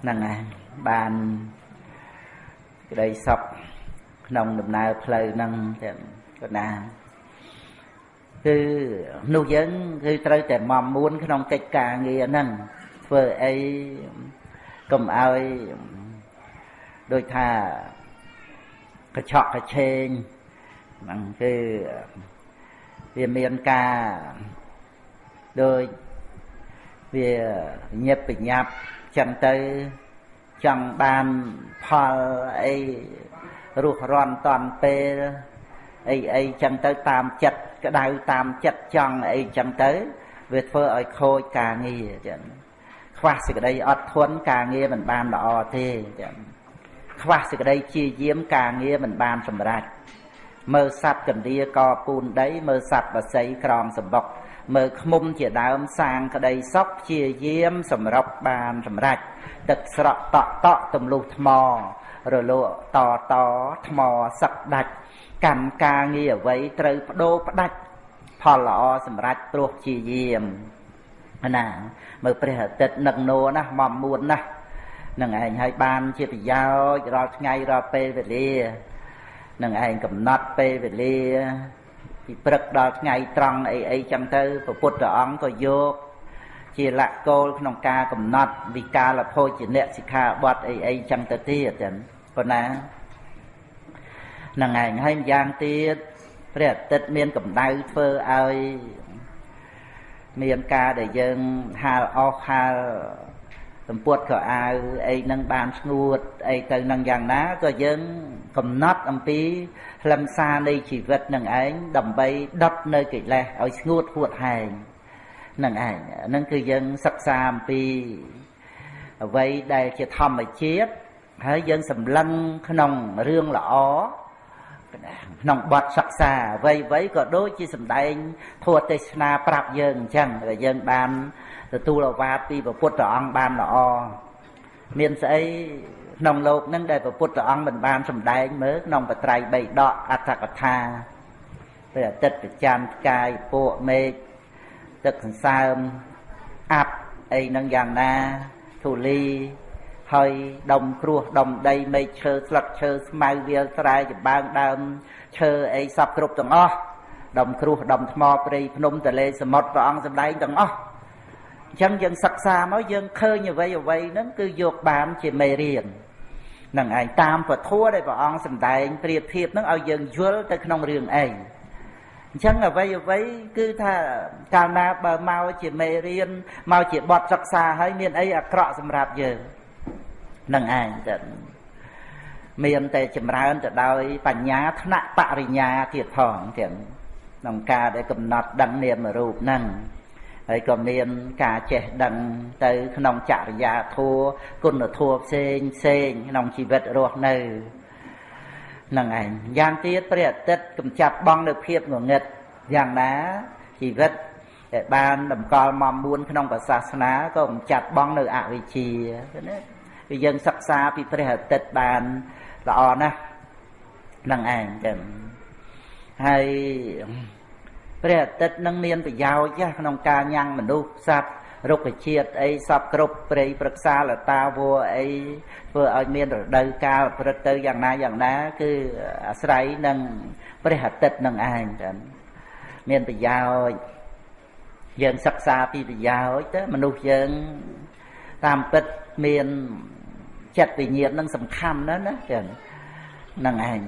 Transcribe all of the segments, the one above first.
ហ្នឹងហើយបានក្តីសុខក្នុងដំណើរផ្លូវហ្នឹងទាំងកណាគឺនោះយើងគឺត្រូវតែមមមួនក្នុងកិច្ចការងារហ្នឹងធ្វើអីកុំឲ្យដូចថាកញ្ឆក់កឆេងហ្នឹងគឺវាមានការដូចវាញឹកបញ្ញាប់ ចឹងទៅចង់បានផលអីរស់រាន់តន់ពេលអីអីចឹងទៅតាមចិត្តក្តៅតាមចិត្តចង់អីចឹងទៅ វាធ្វើឲ្យខូចការងារចឹងខ្វះសេចក្តីអត់ធន់ការងារមិនបានល្អទេចឹងខ្វះសេចក្តីជាយាមការងារមិនបានសម្រេចមើលសัตว์កណ្ដៀកពូនដីមើលសัตว์បស័យក្រមសម្បុក មើលឃុំជាដើមសាងក្តីសុខជាយាមសម្រាប់បានសម្រេចទឹកស្រក់តក់តក់ទម្លុះថ្ម រលកតតថ្មសឹកដាច់កម្មការងារអ្វីត្រូវបដូរផ្ដាច់ផលល្អសម្រាប់ព្រោះជាយាមណាមើលព្រះអាទិត្យនឹកនោណាមកមួនណានឹងឯងឲ្យបានជាប្រយោជន៍រាល់ថ្ងៃរាល់ពេលវេលានឹងឯងកំណត់ពេលវេលា ពីព្រឹកដល់ថ្ងៃត្រង់អីអីចឹងទៅព្រះពុទ្ធអង្គក៏យកជាលក្ខគោលក្នុងការកំណត់វិកាលភោជនៈសិក្ខាបទអីអីចឹងទៅទៀតចឹងប៉ុណ្ណានឹងឯងហើយម្យ៉ាងទៀតព្រះអាទិត្យមានកម្ដៅធ្វើឲ្យមានការដែលយើងហាលអស់ហាល សម្ពុតក៏អាវអីនឹងបានស្ងួតអីទៅនឹងយ៉ាងណាក៏យើងកំណត់អំពីខ្លឹមសារនៃជីវិតនឹងឯងដើម្បីដុតនៅកិលេសឲ្យស្ងួតហួតហែងនឹងឯងហ្នឹងគឺយើងសិក្សាអំពីអ្វីដែលជាធម្មជាតិហើយយើងសម្លឹងក្នុងរឿងល្អក្នុងបទសិក្សាអ្វីអ្វីក៏ដូចជាសម្ដែងធម៌ទេសនាប្រាប់យើងអញ្ចឹងដែលយើងបាន ទទួលអាវាតពីព្រះពុទ្ធអង្គបានល្អមានស្អីក្នុងលោកនឹងដែលព្រះពុទ្ធអង្គមិនបានសម្ដែងមើលក្នុងបត្រៃបីដកអត្ថកថាពេលអាទិត្យប្រច័នផ្កាយពួកមេឃទឹកសន្សើមអាប់អីនឹងយ៉ាងណាធូលីហើយដុំគ្រោះដុំដីមេឃឈើស្លឹកឈើស្មៅវាលស្រែចម្បាំងដើមឈើអីសពគ្រប់ទាំងអស់ដុំគ្រោះដុំថ្មព្រៃភ្នំទលេសមុទ្រព្រះអង្គសម្ដែងទាំងអស់ អញ្ចឹងយើងសិក្សាមកយើងឃើញអ្វីអ្វីហ្នឹងគឺយកបានជាមេរៀននឹងឯងតាមពធัวដែលព្រះអង្គសម្ដែងប្រៀបធៀបហ្នឹងឲ្យយើងយល់ទៅក្នុងរឿងអីអញ្ចឹងអ្វីអ្វីគឺថាកាលណាបើមកជាមេរៀនមកជាបទសិក្សាហើយមានអីអាក្រក់សម្រាប់យើងនឹងឯងទៅមានតែចម្រើនទៅដោយ បញ្ញាថ្នាក់បរិញ្ញាទៀតផងទាំងក្នុងការដែលកំណត់ដឹងនាមរូបហ្នឹង ហើយក៏មានការចេះដឹងទៅក្នុងចរិយាធัวគុណធัวផ្សេងផ្សេងក្នុងជីវិតរស់នៅនឹងឯងយ៉ាងទៀតព្រះអាទិត្យកំចាត់បងនៅភាពងងឹតយ៉ាងណាជីវិតដែលបានតម្កល់មកមួនក្នុងសាសនាក៏កំចាត់បងនៅអវិជ្ជាណាគឺយើងសិក្សាពីព្រះអាទិត្យបានល្អណាស់នឹងឯងចឹងហើយ ព្រះអាទិត្យនឹងមានប្រយោជន៍ក្នុងការញ៉ាំងមនុស្សសត្វរុក្ខជាតិអីសពគ្រប់ព្រៃប្រឹក្សាលតាវัวអីធ្វើឲ្យមានរដូវកាលព្រឹកទៅយ៉ាងណាយ៉ាងណា គឺអាស្រ័យនឹងព្រះអាទិត្យនឹងឯងចឹងមានប្រយោជន៍យើងសិក្សាពីប្រយោជន៍ទៅមនុស្សយើងតាមពិតមានចិត្តវិញ្ញាណនឹងសំខាន់ណាស់ណាចឹងនឹងឯង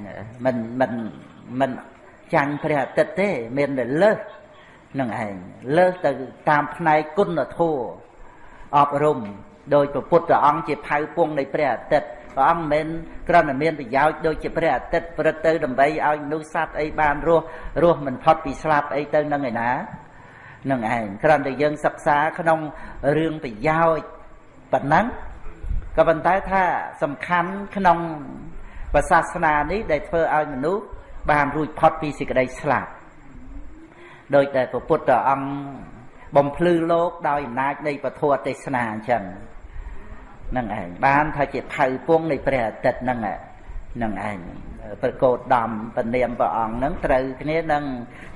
មិនមិនមិន ចាញ់ព្រះអាទិត្យទេ មានតែលើសនឹងឯងលើសទៅតាមផ្នែកគុណធម៌អប់រំដោយព្រះពុទ្ធអង្គជាផៅពងនៃព្រះអាទិត្យព្រះអង្គមិនគ្រាន់តែមានប្រយោជន៍ដូចជាព្រះអាទិត្យព្រឹកទៅដើម្បីឲ្យមនុស្សសត្វអីបានរស់រស់មិនផុតពីស្លាប់អីទៅនឹងឯណានឹងឯងគ្រាន់តែយើងសិក្សាក្នុងរឿងប្រយោជន៍ប៉ុណ្ណឹងក៏ប៉ុន្តែថាសំខាន់ក្នុងសាសនានេះដែលធ្វើឲ្យមនុស្ស បានរួចផុតពីសេចក្តីស្លាប់ដោយតែព្រះពុទ្ធអង្គបំភ្លឺលោកដោយអំណាចនៃពធទេសនាអញ្ចឹងនឹងឯងបានថាជាថៅពងនៃព្រះអាទិត្យហ្នឹងនឹងឯងប្រកោតដំពនាមព្រះអង្គហ្នឹងត្រូវគ្នានឹង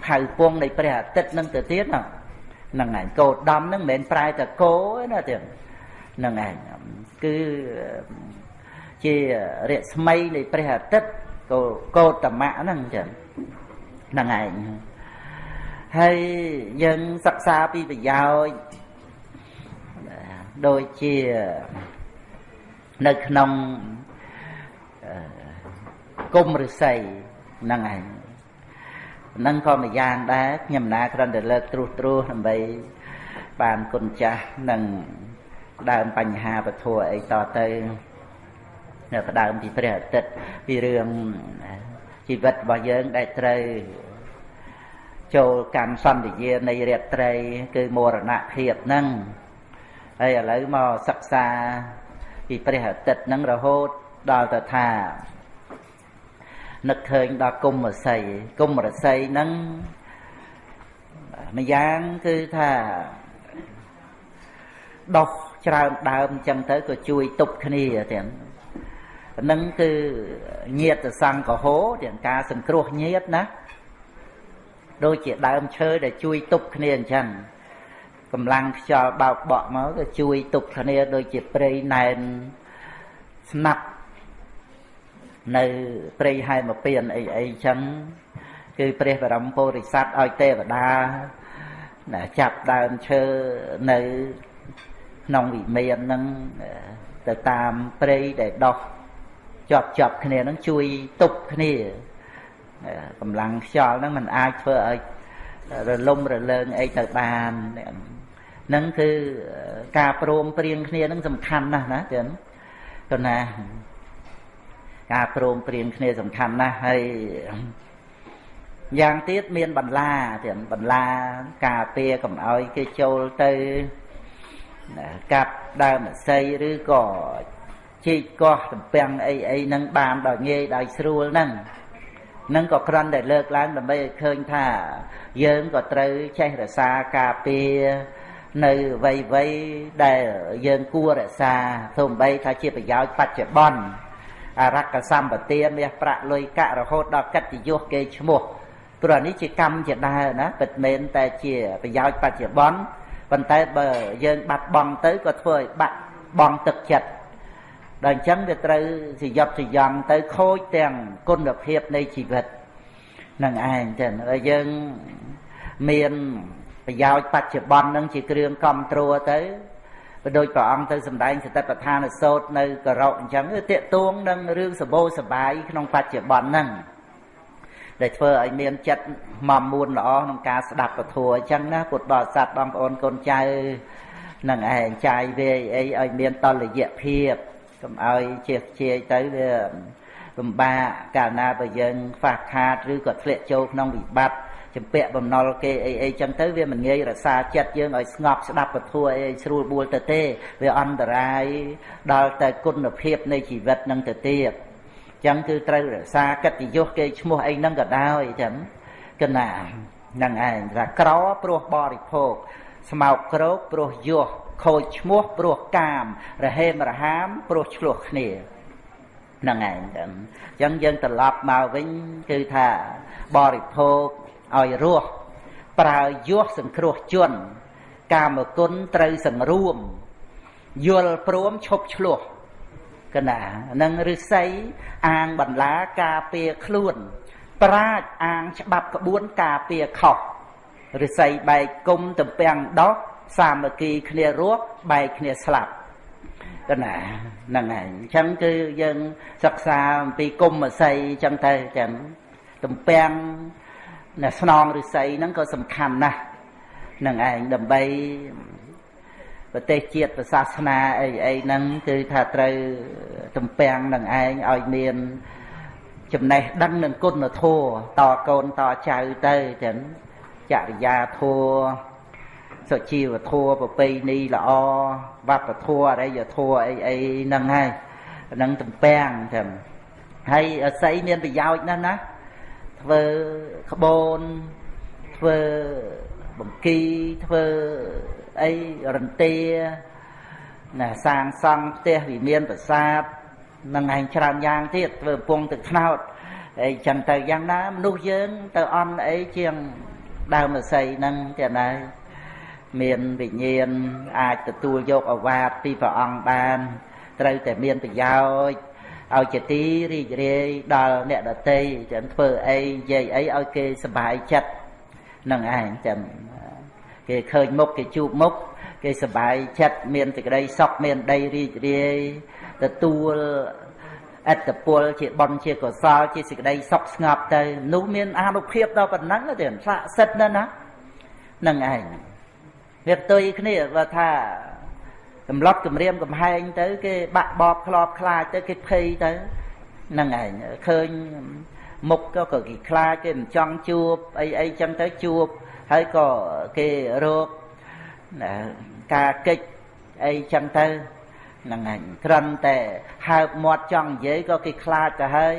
ថៅពងនៃព្រះអាទិត្យហ្នឹងទៅទៀតហ្នឹងហ្នឹងឯងកោតដំហ្នឹងមិនមែនប្រែតែគោទេណាទៀតហ្នឹងឯងគឺជារស្មីនៃព្រះអាទិត្យ កោកោតមៈហ្នឹងចឹងហ្នឹងឯងហើយយើងសិក្សាពីប្រយោជន៍ដូចជានៅក្នុងគុំរិស័យហ្នឹងឯងហ្នឹងក៏មួយយ៉ាងដែរខ្ញុំណាគ្រាន់តែលើកត្រួសត្រាសដើម្បីបានគុណចាស់និងដើមបញ្ហាពធអីតទៅ នៅផ្ដើមពីព្រះអាទិត្យពីរឿងជីវិតរបស់យើងដែលត្រូវចូលកម្មសន្យានៃរាត្រី គឺមរណភាពហ្នឹងហើយឥឡូវមកសិក្សាពីព្រះអាទិត្យហ្នឹងរហូតដល់ទៅថានឹកឃើញដល់គុំរស័យគុំរស័យហ្នឹងម្យ៉ាងគឺថាដោះច្រើនដើមអញ្ចឹងទៅក៏ជួយទប់គ្នាទាំង នឹងគឺញាតសង្កហោទាំងការសង្គ្រោះញាតណាដូចជាដើមឈើដែលជួយទប់គ្នាអញ្ចឹងកម្លាំងខ្យល់បោកបក់មកក៏ជួយទប់គ្នាដូចជាព្រៃណែនស្នាប់នៅព្រៃហែមពៀនអីអីចឹងគឺព្រះបរមពុរិស័ទឲ្យទេវតាណាចាប់ដើមឈើនៅក្នុងវិមានហ្នឹងទៅតាមព្រៃដែលដោះ ជាប់ជាប់គ្នាហ្នឹងជួយទប់គ្នាកម្លាំងខ្យល់ហ្នឹងมันអាចធ្វើឲ្យរលំរលើងអីទៅបានហ្នឹងគឺការព្រមព្រៀងគ្នាហ្នឹងសំខាន់ណាស់ណាចឹងទៅណាការព្រមព្រៀងគ្នាសំខាន់ណាស់ហើយយ៉ាងទៀតមានបន្លាទៀតបន្លាការពារកុំឲ្យគេចូលទៅកាប់ដើមអស័យឬក៏ ជីកកោះតំពាំងអីអីហ្នឹងបានដោយងាយដោយស្រួលហ្នឹងនឹងក៏គ្រាន់តែលើកឡើងដើម្បីឲ្យឃើញថា យើងក៏ត្រូវចេះរក្សាការពារនៅវ័យវ័យដែលយើងគួររក្សាទោះបីថាជាប្រយោជន៍បច្ចុប្បន្នអរកសម្បទាមាសប្រាក់លុយកាក់រហូតដល់កិត្តិយសគេឈ្មោះព្រោះនេះជាកម្មជាដើរណាពិតមែនតែជាប្រយោជន៍បច្ចុប្បន្នប៉ុន្តែបើយើងបាត់បង់ទៅក៏ធ្វើឲ្យបាត់បង់ទឹកចិត្ត ដល់អញ្ចឹងវាត្រូវសយប់សយំទៅខូចទាំងគុណភាពនៃជីវិតនឹងឯងចឹងហើយយើងមានប្រយោជន៍បច្ចុប្បន្ននឹងជាគ្រឿងគ្រប់គ្រងទៅបើដូចព្រះអង្គទៅសម្ដែងសតិប្បដ្ឋានសោតនៅករកអញ្ចឹងវាតេតួងនឹងរឿងសបោសបាយក្នុងបច្ចុប្បន្នហ្នឹងដែលធ្វើឲ្យមានចិត្តមមួនល្អក្នុងការស្ដាប់ពធអញ្ចឹងណាពុទ្ធបរិស័ទបងប្អូនកូនចៅនឹងឯងចាយវាអីឲ្យមានតលយៈភាព កុំឲ្យជាជាយទៅវាលំបាកកាលណាបើយើងខ្វះខាតឬក៏ធ្លាក់ចូលក្នុងវិបត្តិចម្ពាក់បំណុលគេអីអីចឹងទៅវាមិនងាយរក្សាចិត្តយើងឲ្យស្ងប់ស្ដាប់ពធអីឲ្យស្រួលបួលទៅទេវាអន្តរាយដល់តែគុណភាពនៃជីវិតនឹងទៅទៀតចឹងគឺត្រូវរក្សាកិត្តិយសគេឈ្មោះអីហ្នឹងក៏ដោយចឹងកណាហ្នឹងឯងថាក្រព្រោះបរិភោគស្មោកក្រោកព្រោះយស ខូចឈ្មោះព្រោះកាម រហេមរហាមព្រោះឆ្លោះគ្នាហ្នឹងឯងចឹងចឹងយើងត្រឡប់មកវិញគឺថាបរិភោគឲ្យរស់ប្រើយសសង្គ្រោះជន កាមគុណត្រូវសង្រួមយល់ព្រមឈប់ឆ្លោះកណានឹងឫស្សីអាងបន្លាការពារខ្លួន ប្រាជ្ញអាងច្បាប់ក្បួនការពារខុសឫស្សីបែកគុំទំពាំងដោះ សាមគ្គីគ្នារស់បែកគ្នាស្លាប់កណាហ្នឹងហើយអញ្ចឹងគឺយើងសិក្សាអំពីគុំអស័យអញ្ចឹងទៅចឹងទំពាំងណាស្នងឫស្សីហ្នឹងក៏សំខាន់ណាស់នឹងឯងដើម្បីប្រទេសជាតិសាសនាអីអីហ្នឹងគឺថាត្រូវទំពាំងនឹងឯងឲ្យមានចំណេះដឹងនឹងគុណធម៌តកូនតចៅទៅចឹងចរិយាធម៌ សុជីវធម៌ប្រពៃណីល្អវប្បធម៌អរិយធម៌អីអីហ្នឹងហើយហ្នឹងទំពាំងចឹងហើយអស័យមានប្រយោជន៍ណាស់ណាធ្វើក្បូនធ្វើបង្គីធ្វើអីរន្ទាណាសាងសង់ផ្ទះវិមានប្រាសាទនឹងឯងច្រើនយ៉ាងទៀតធ្វើពងទឹកថ្នោតអីចឹងទៅយ៉ាងណាមនុស្សយើងទៅអន់អីជាងដើមរស័យហ្នឹងទៀតដែរ មានវិញ្ញាណអាចទទួលយកអវាទពីព្រះអង្គបាន ត្រូវតែមានប្រយោជន៍ឲ្យជាទីរីករាយដល់អ្នកដតីចឹងធ្វើអីនិយាយអីឲ្យគេសប្បាយចិត្តនឹងឯងចឹងគេឃើញមុខគេជួបមុខគេសប្បាយចិត្តមានសេចក្តីសុខមានដីរីករាយទទួលអត្តពលជាបុណ្យជាកុសលជាសេចក្តីសុខស្ងប់ទៅនោះមានអានុភាពដល់ប៉ុណ្ណឹងទៅស័ក្តិសិទ្ធណាស់ណានឹងឯង វាផ្ទុយគ្នាបើថាកំឡត់គម្រាមកំហែងទៅ គេបាក់បបខ្លោបខ្លាចទៅគេភ័យទៅហ្នឹងឯងឃើញមុខក៏គេខ្លាចគេមិនចង់ជួបអីអីចឹងទៅជួបហើយក៏គេរោគការកិច្ចអីចឹងទៅហ្នឹងឯងត្រឹមតែហើបមាត់ចង់និយាយក៏គេខ្លាចទៅហើយ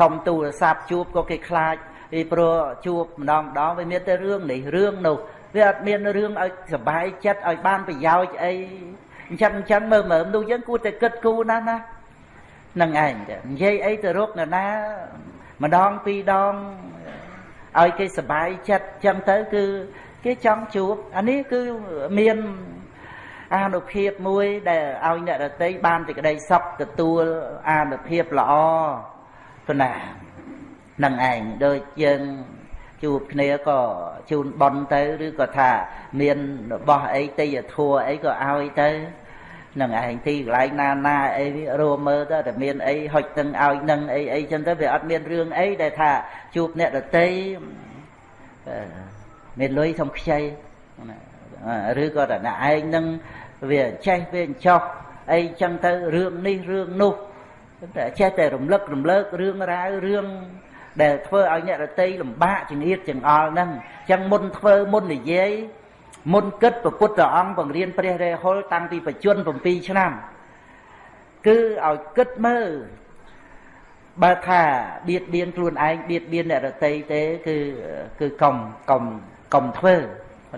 សុំទូរស័ព្ទជួបក៏គេខ្លាចពីព្រោះជួបម្ដងម្ដងវាមានតែរឿងនេះរឿងនោះ វាអត់មានរឿងឲ្យសុបាយចិត្តឲ្យបានប្រយោជន៍អីអញ្ចឹងអញ្ចឹងមើលមើលនោះយើងគួរតែគិតគូរណាស់ណានឹងឯងនិយាយអីទៅរកនរណាម្ដងពីរដងឲ្យគេសុបាយចិត្តអញ្ចឹងទៅគឺគេចង់ជួបអានេះគឺមានអានុភាពមួយដែលឲ្យអ្នករតីបានសេចក្តីសុខទទួលអានុភាពល្អប៉ុណ្ណានឹងឯងដូចយើង ជួបគ្នាក៏ជូនប៉ុនទៅឬក៏ថាមានរបស់អីទេយធัวអីក៏ឲ្យទៅនឹងឯងទីកន្លែងណាណាអីរួមមើលទៅតែមានអីហុចទាំងឲ្យនឹងអីអីចឹងទៅវាអត់មានរឿងអីដែលថាជួបអ្នកដតីមានលុយសុំខ្ចីឬក៏តែអ្នកឯងនឹងវាចេះវាចោះអីចឹងទៅរឿងនេះរឿងនោះតែចេះតែរំលឹករំលើករឿងរ៉ាវរឿង ដែលធ្វើឲ្យអ្នករតីលំបាកចង្អៀតចង្អល់ហ្នឹងអញ្ចឹងមុនធ្វើមុននិយាយមុនគិតព្រះពុទ្ធអង្គបង្រៀនព្រះរេហុលតាំងពីបច្ចុប្បន្ន7ឆ្នាំ គឺឲ្យគិតមើលបើថាបៀតបៀនខ្លួនឯងបៀតបៀនអ្នករតីទេគឺគឺកុំកុំកុំធ្វើ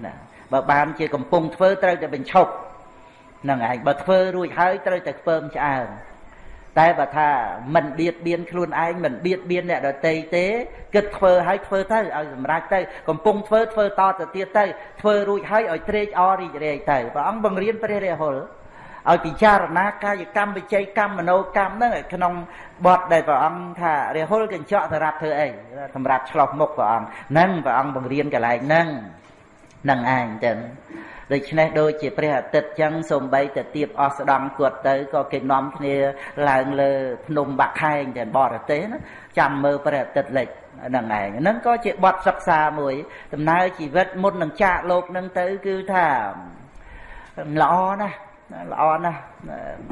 ណាបើបានជាកំពុងធ្វើត្រូវតែបញ្ឈប់នឹងឯងបើធ្វើរួចហើយត្រូវតែខ្ពើមឆ្អើម តែបើថាមិនបៀតបៀនខ្លួនឯងមិនបៀតបៀនអ្នកដទៃទេគិតធ្វើឲ្យធ្វើទៅឲ្យសម្រេចទៅកំពុងធ្វើធ្វើតទៅទៀតទៅធ្វើរួចហើយឲ្យត្រេកអររីករាយទៅព្រះអង្គបង្រៀនព្រះរាហុលឲ្យពិចារណាកាយកម្មវិច័យកម្មមโนកម្មហ្នឹងក្នុងបទដែលព្រះអង្គថារាហុលកញ្ចក់សម្រាប់ធ្វើអីសម្រាប់ឆ្លោះមុខព្រះអង្គហ្នឹងព្រះអង្គបង្រៀនកន្លែងហ្នឹងហ្នឹងឯងចឹង ដូច្នេះដូចជាព្រះអាទិត្យចឹងសំបីតែទៀបអស់ស្ដង់គាត់ទៅក៏គេនាំគ្នាឡើងលើភ្នំបាក់ខែងតែបរទេសណាចាំមើលព្រះអាទិត្យលិចហ្នឹងឯងហ្នឹងក៏ជាបទសិក្សាមួយ ដំណើរជីវិតមុននឹងចាកលោកហ្នឹងទៅគឺថាល្អណាស់ល្អណាស់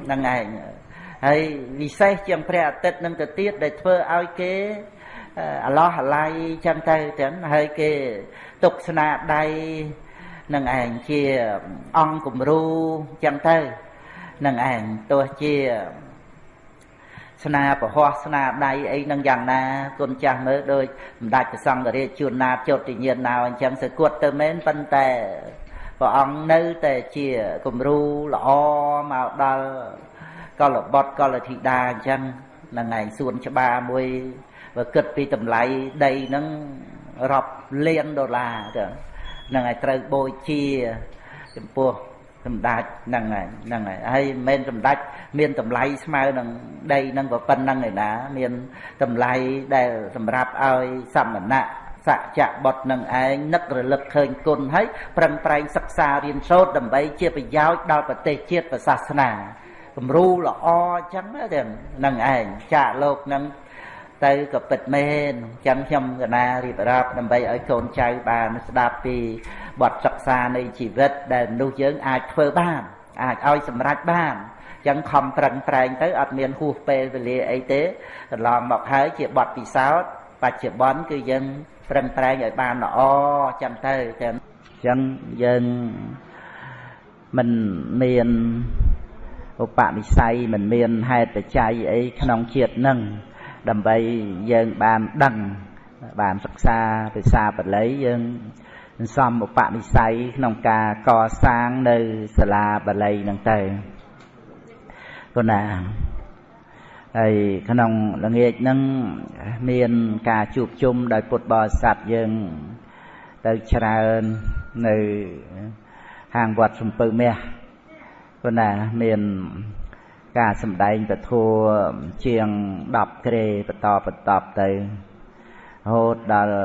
ហ្នឹងឯងហើយវិសេសជាងព្រះអាទិត្យនឹងទៅទៀតដែលធ្វើឲ្យគេអឡោះអាល័យចឹងទៅទាំងហើយគេទុកស្នាដៃ នឹងឯងជាអង្គគំរូចឹងទៅនឹងឯងទោះជាស្នាប្រហោះស្នាដៃអីនឹងយ៉ាងណាគុណចាស់មើលដូចសម្ដេចព្រះសង្ឃរាជជួនណាចុតិញ្ញាណណៅអញ្ចឹងសើគាត់ទៅមែនប៉ុន្តែព្រះអង្គនៅតែជាគំរូល្អមកដល់កលបុត្រកលធីតាអញ្ចឹងនឹងឯងសួនច្បារមួយបើគិតពីតម្លៃដីហ្នឹងរាប់លានដុល្លារទៅហ្នឹងហើយត្រូវបូជាចំពោះសម្ដេចហ្នឹងហើយហ្នឹងហើយហើយមិនមែនសម្ដេចមានតម្លៃស្មើនឹងដីហ្នឹងក៏ប៉ុណ្្នឹងឯណា មានតម្លៃដែលសម្រាប់ឲ្យសមណៈសច្ចៈបុត្រនឹងឯងនឹករលឹកឃើញគុណហើយប្រឹងប្រែងសិក្សារៀនសូត្រដើម្បីជាប្រយោជន៍ដល់ប្រទេសជាតិប្រសាសនាគំរូល្អអញ្ចឹងហ្នឹងឯងចាកលោកហ្នឹង ទៅក៏ពិតមែនអញ្ចឹងខ្ញុំកណារៀបរាប់ដើម្បីឲ្យកូនចៅបានស្ដាប់ពីបទសិក្សានៃជីវិតដែលមនុស្សយើងអាចធ្វើបានអាចឲ្យសម្រេចបានអញ្ចឹងខំប្រឹងប្រែងទៅអត់មានហួសពេលវេលាអីទេកន្លងមកហើយជាបទពិសោធន៍បច្ចុប្បន្នគឺយើងប្រឹងប្រែងឲ្យបានល្អអញ្ចឹងទៅតែអញ្ចឹងយើងមិនមានឧបនិស្ស័យមិនមានហេតុបច្ច័យអីក្នុងជាតិនឹង ដើម្បីយើងបានដឹងបានសិក្សាភាសាបាលីយើងសំឧបនិស្ស័យក្នុងការកសាងនៅសាលាបាលីហ្នឹងទៅគុណាហើយក្នុងល្ងាចហ្នឹងមានការជួបជុំដោយពុទ្ធបរិស័ទយើងទៅច្រើននៅហាងវត្តសំពៅមាសប៉ុន្តែមាន ការសម្ដែងពធัวជាង10ក្រេបន្តបន្តទៅរហូតដល់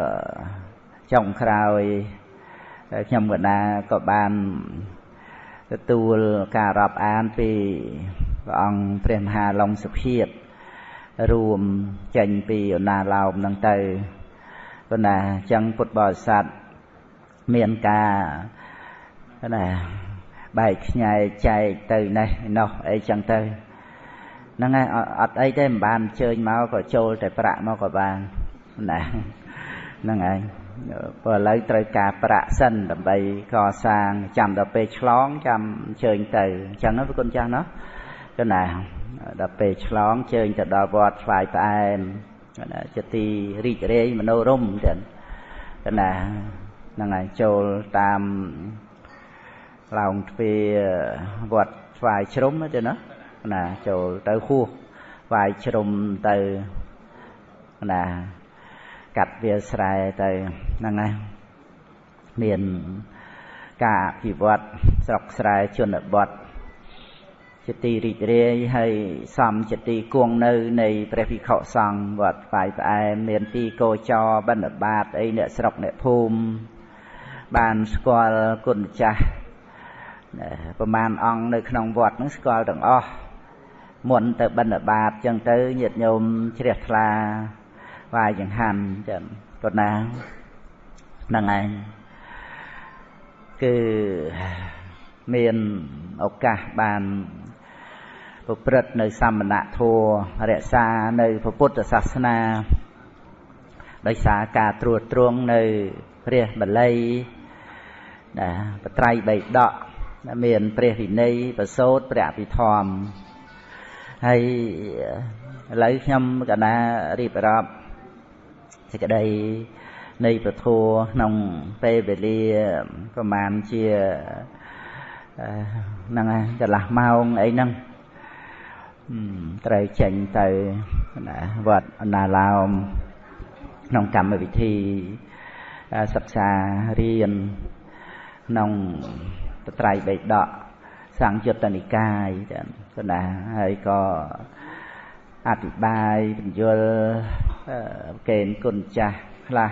ចុងក្រោយខ្ញុំកណាក៏បានទទួលការរាប់អានពីព្រះអង្គព្រះមហាឡុងសុភាពរួមចេញពីអណាឡោមហ្នឹងទៅប៉ុន្តែអញ្ចឹងពុទ្ធបរិស័ទមានការណា បែកខ្ញែកចែកទៅនេះនោះអីចឹងទៅហ្នឹងហើយអត់អីទេមិនបានអញ្ជើញមកក៏ចូលតែប្រាក់មកក៏បានណាហ្នឹងឯងព្រោះឥឡូវត្រូវការប្រាក់សិនដើម្បីកសាងចាំដល់ពេលឆ្លងចាំអញ្ជើញទៅអញ្ចឹងណាប្រគុណចាស់ណាគណាដល់ពេលឆ្លងជើញទៅដល់វត្តឆ្លាយផ្អែមជាទីរីករាយមនោរម្យចឹងគណាហ្នឹងហើយចូលតាម ឡោងទ្វាវត្តស្វាយជ្រុំទៅណាណាចូលទៅហួសស្វាយជ្រុំទៅណាកាត់វាស្រែទៅហ្នឹងហើយមានការអភិវឌ្ឍស្រុកស្រែជនបទជាទីរីករាយហើយសំជាទីគង់នៅ នៃព្រះភិក្ខុសង្ឃវត្តផ្កាយផ្អែមមានទីកោចរបិណ្ឌបាតអីអ្នកស្រុកអ្នកភូមិបានស្គាល់គុណចាស់ ប្រមាណអង្គនៅក្នុងវត្តហ្នឹងស្គាល់ទាំងអស់មុនទៅបិណ្ឌបាតចឹងទៅញាតិញោមជ្រះថ្លាវាយចង្ហាន់ចឹងគាត់ណាហ្នឹងឯងគឺមានឱកាសបានប្រព្រឹត្តនៅសមណធម៌រក្សានៅពុទ្ធសាសនាដោយសារការត្រួតត្រងនៅព្រះបល័យណាបត្រៃបៃដក មានព្រះវិន័យប្រសូតព្រះអភិធម្មហើយឥឡូវខ្ញុំកណារៀបរាប់សេចក្តីនៃពធក្នុងពេលវេលាប្រហែលជាហ្នឹងហើយកន្លះម៉ោងអីហ្នឹងត្រូវចេញទៅណាវត្តអណាឡោមក្នុងកម្មវិធីសិក្សារៀនក្នុងប ត្រៃបេដកសង្យុត្តនិកាយចឹងគណាហើយក៏អธิบายបញ្យលកេនគុណចាស់ខ្លះ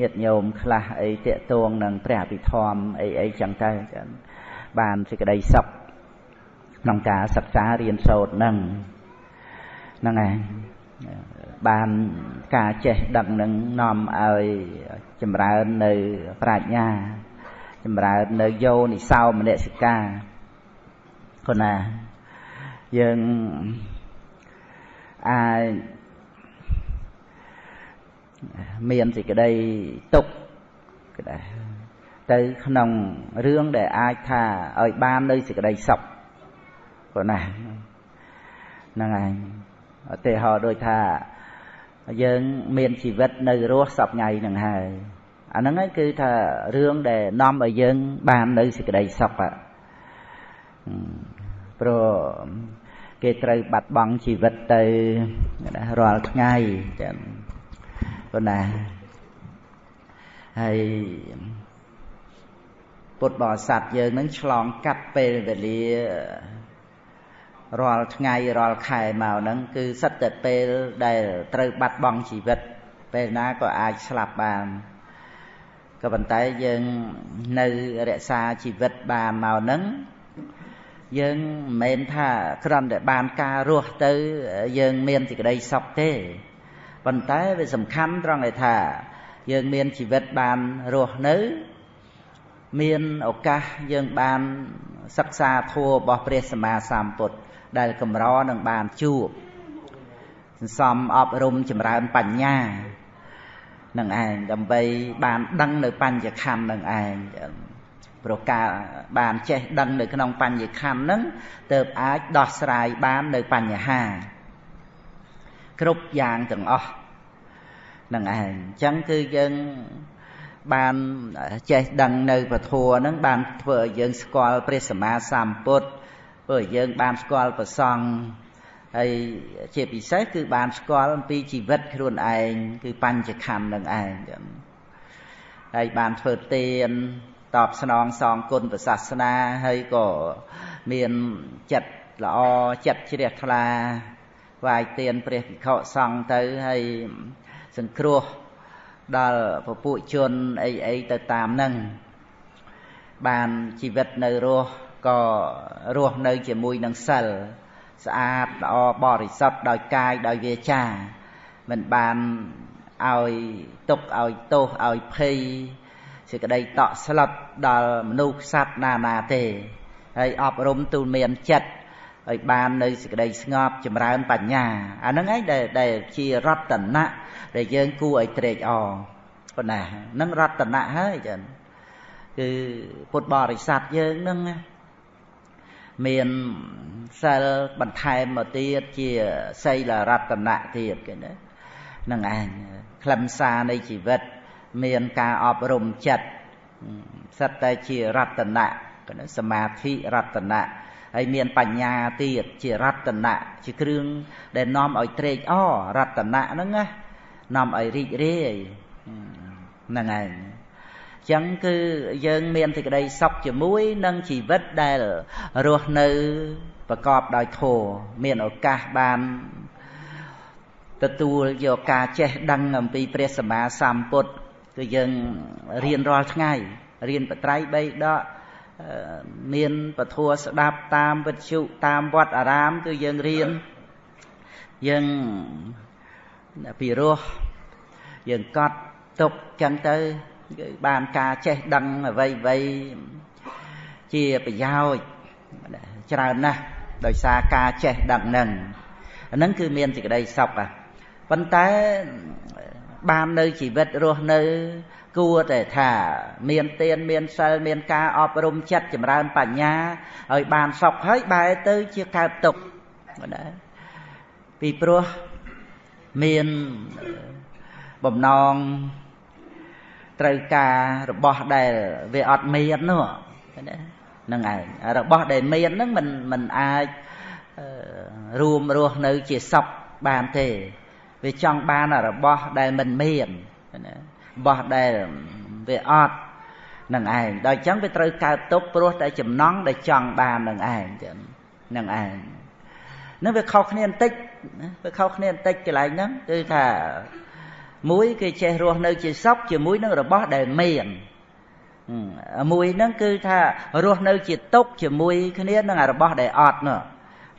ញាតិញោមខ្លះអីតេតួងនឹងព្រះអភិធម្មអីអីចឹងទៅចឹងបានសេចក្តីសុខក្នុងការសិក្សារៀនសូត្រនឹងហ្នឹងឯងបានការចេះដឹងនឹងនាំឲ្យចម្រើននៅប្រាជ្ញា ចម្រើននៅយោនិសោមនសិកាគណាយើងអាចមានសេចក្តីទុកក្តីទៅក្នុងរឿងដែលអាចថាឲ្យបាននៅសេចក្តីសុខព្រោះណាហ្នឹងឯងឧទាហរណ៍ដូចថាយើងមានជីវិតនៅរស់សពថ្ងៃហ្នឹងហើយ អាហ្នឹងឯងគឺថារឿងដែលនាំឲ្យយើង បាននៅសេចក្តីសុខព្រោះគេត្រូវបាត់បង់ជីវិតទៅរាល់ថ្ងៃចឹងប៉ុន្តែហើយពុទ្ធបរិស័ទយើងនឹងឆ្លងកាត់ពេលវេលារាល់ថ្ងៃរាល់ខែមកហ្នឹងគឺសិតតែពេលដែលត្រូវបាត់បង់ជីវិត ពេលណាក៏អាចស្លាប់បាន ក៏ប៉ុន្តែយើងនៅរក្សាជីវិតបានមកហ្នឹងយើងមិនមែនថាគ្រាន់តែបានការរស់ទៅយើងមានសេចក្តីសុខទេប៉ុន្តែវាសំខាន់ត្រង់ឯថា យើងមានជីវិតបានរស់នៅ មានឱកាសយើងបានសិក្សាធម៌របស់ព្រះសម្មាសម្ពុទ្ធដែលកម្រនឹងបានជួបសន្សំអប់រំចម្រើនបញ្ញា នឹងឯងដើម្បីបានដឹងនៅបញ្ញខណ្ឌនឹងឯងប្រការបានចេះដឹងនៅក្នុងបញ្ញខណ្ឌនឹងទើបអាចដោះស្រាយបាននៅបញ្ហា គ្រប់យ៉ាងទាំងអស់នឹងឯងអញ្ចឹងគឺយើងបានចេះដឹងនៅពធัวនឹងបានធ្វើឲ្យយើងស្គាល់ព្រះសម្មាសម្ពុទ្ធធ្វើឲ្យយើងបានស្គាល់ប្រសង់ ហើយជាពិសេសគឺបានស្គាល់អំពីជីវិតខ្លួនឯងគឺបញ្ចខណ្ឌនឹងឯងចឹងហើយបានធ្វើទានតបស្នងសងគុណព្រះសាសនាហើយក៏មានចិត្តល្អចិត្តជ្រះថ្លាវាយទានព្រះភិក្ខុសង្ឃទៅហើយសង្គ្រោះដល់ពពួកជនអីអីទៅតាមនឹងបានជីវិតនៅរស់ក៏រស់នៅជាមួយនឹងសិល ស្អាតល្អបរិសុទ្ធដោយកាយដោយវាចា មិនបានឲ្យទុកឲ្យទោសឲ្យភ័យសេចក្តីតក់ស្លុតដល់មនុស្សសត្វណានាទេហើយអប់រំទូលមានចិត្តឲ្យបាននៅសេចក្តីស្ងប់ចម្រើនបញ្ញាអាហ្នឹងឯងដែលដែលជារតនៈដែលយើងគួរឲ្យត្រេកអរប៉ុណ្ណាហ្នឹងរតនៈហើយចឹងគឺពុទ្ធបរិស័ទយើងហ្នឹង មានសិលបន្ថែមមកទៀតជាសីលរតនៈទៀតគេណានឹងឯងខ្លឹមសារនៃជីវិត មានការអប់រំចិត្តសិតតែជារតនៈសមាធិរតនៈហើយមានបញ្ញាទៀតជារតនៈជាគ្រឿងដែលនាំឲ្យត្រេកអររតនៈហ្នឹងណានាំឲ្យរីករាយហ្នឹងឯង ចឹងគឺយើងមានសេចក្តីសុខជាមួយនឹងជីវិតដែលរស់នៅប្រកបដោយធម៌មានឱកាសបានទទួលយកការចេះដឹងអំពីព្រះសម្មាសម្ពុទ្ធគឺយើងរៀនរាល់ថ្ងៃរៀនបត្រៃបីដកមានពធัวស្ដាប់តាមវិទ្យុតាមវត្តអារាមគឺយើងរៀនយើងពីរោះយើងកត់ទុកចឹងទៅគឺ បានការចេះដឹងអ្វីអ្វីជាប្រយោជន៍ច្រើនណាស់ដោយសារការចេះដឹងនឹងអានឹងគឺមានសេចក្តីសុខប៉ុន្តែបាននៅជីវិតរស់នៅ គួរតែថា មានទានមានសិលមានការអប់រំចិត្តចម្រើនបញ្ញាឲ្យបានសុខហើយបែរទៅជាកើតទុក្ខណាពីព្រោះមានបំណង ត្រូវការរបស់ដែលវាអត់មាននោះណាហ្នឹងឯងរបស់ដែលមានហ្នឹងมันมันអាចរួមរស់នៅជាសុខបានទេវាចង់បានរបស់ដែលមិនមានណារបស់ដែលវាអត់នឹងឯងដល់អញ្ចឹងវាត្រូវកើតទុកព្រោះតែចំណង់ដែលចង់បាននឹងឯងចឹងនឹងឯងនឹងវាខុសគ្នាបន្តិចវាខុសគ្នាបន្តិចកន្លែងហ្នឹងគឺថា មួយគេចេះរស់នៅជាសុខជាមួយនឹងរបស់ដែលមានមួយហ្នឹងគឺថារស់នៅជាទុកជាមួយគ្នានឹងរបស់ដែលអត់នោះ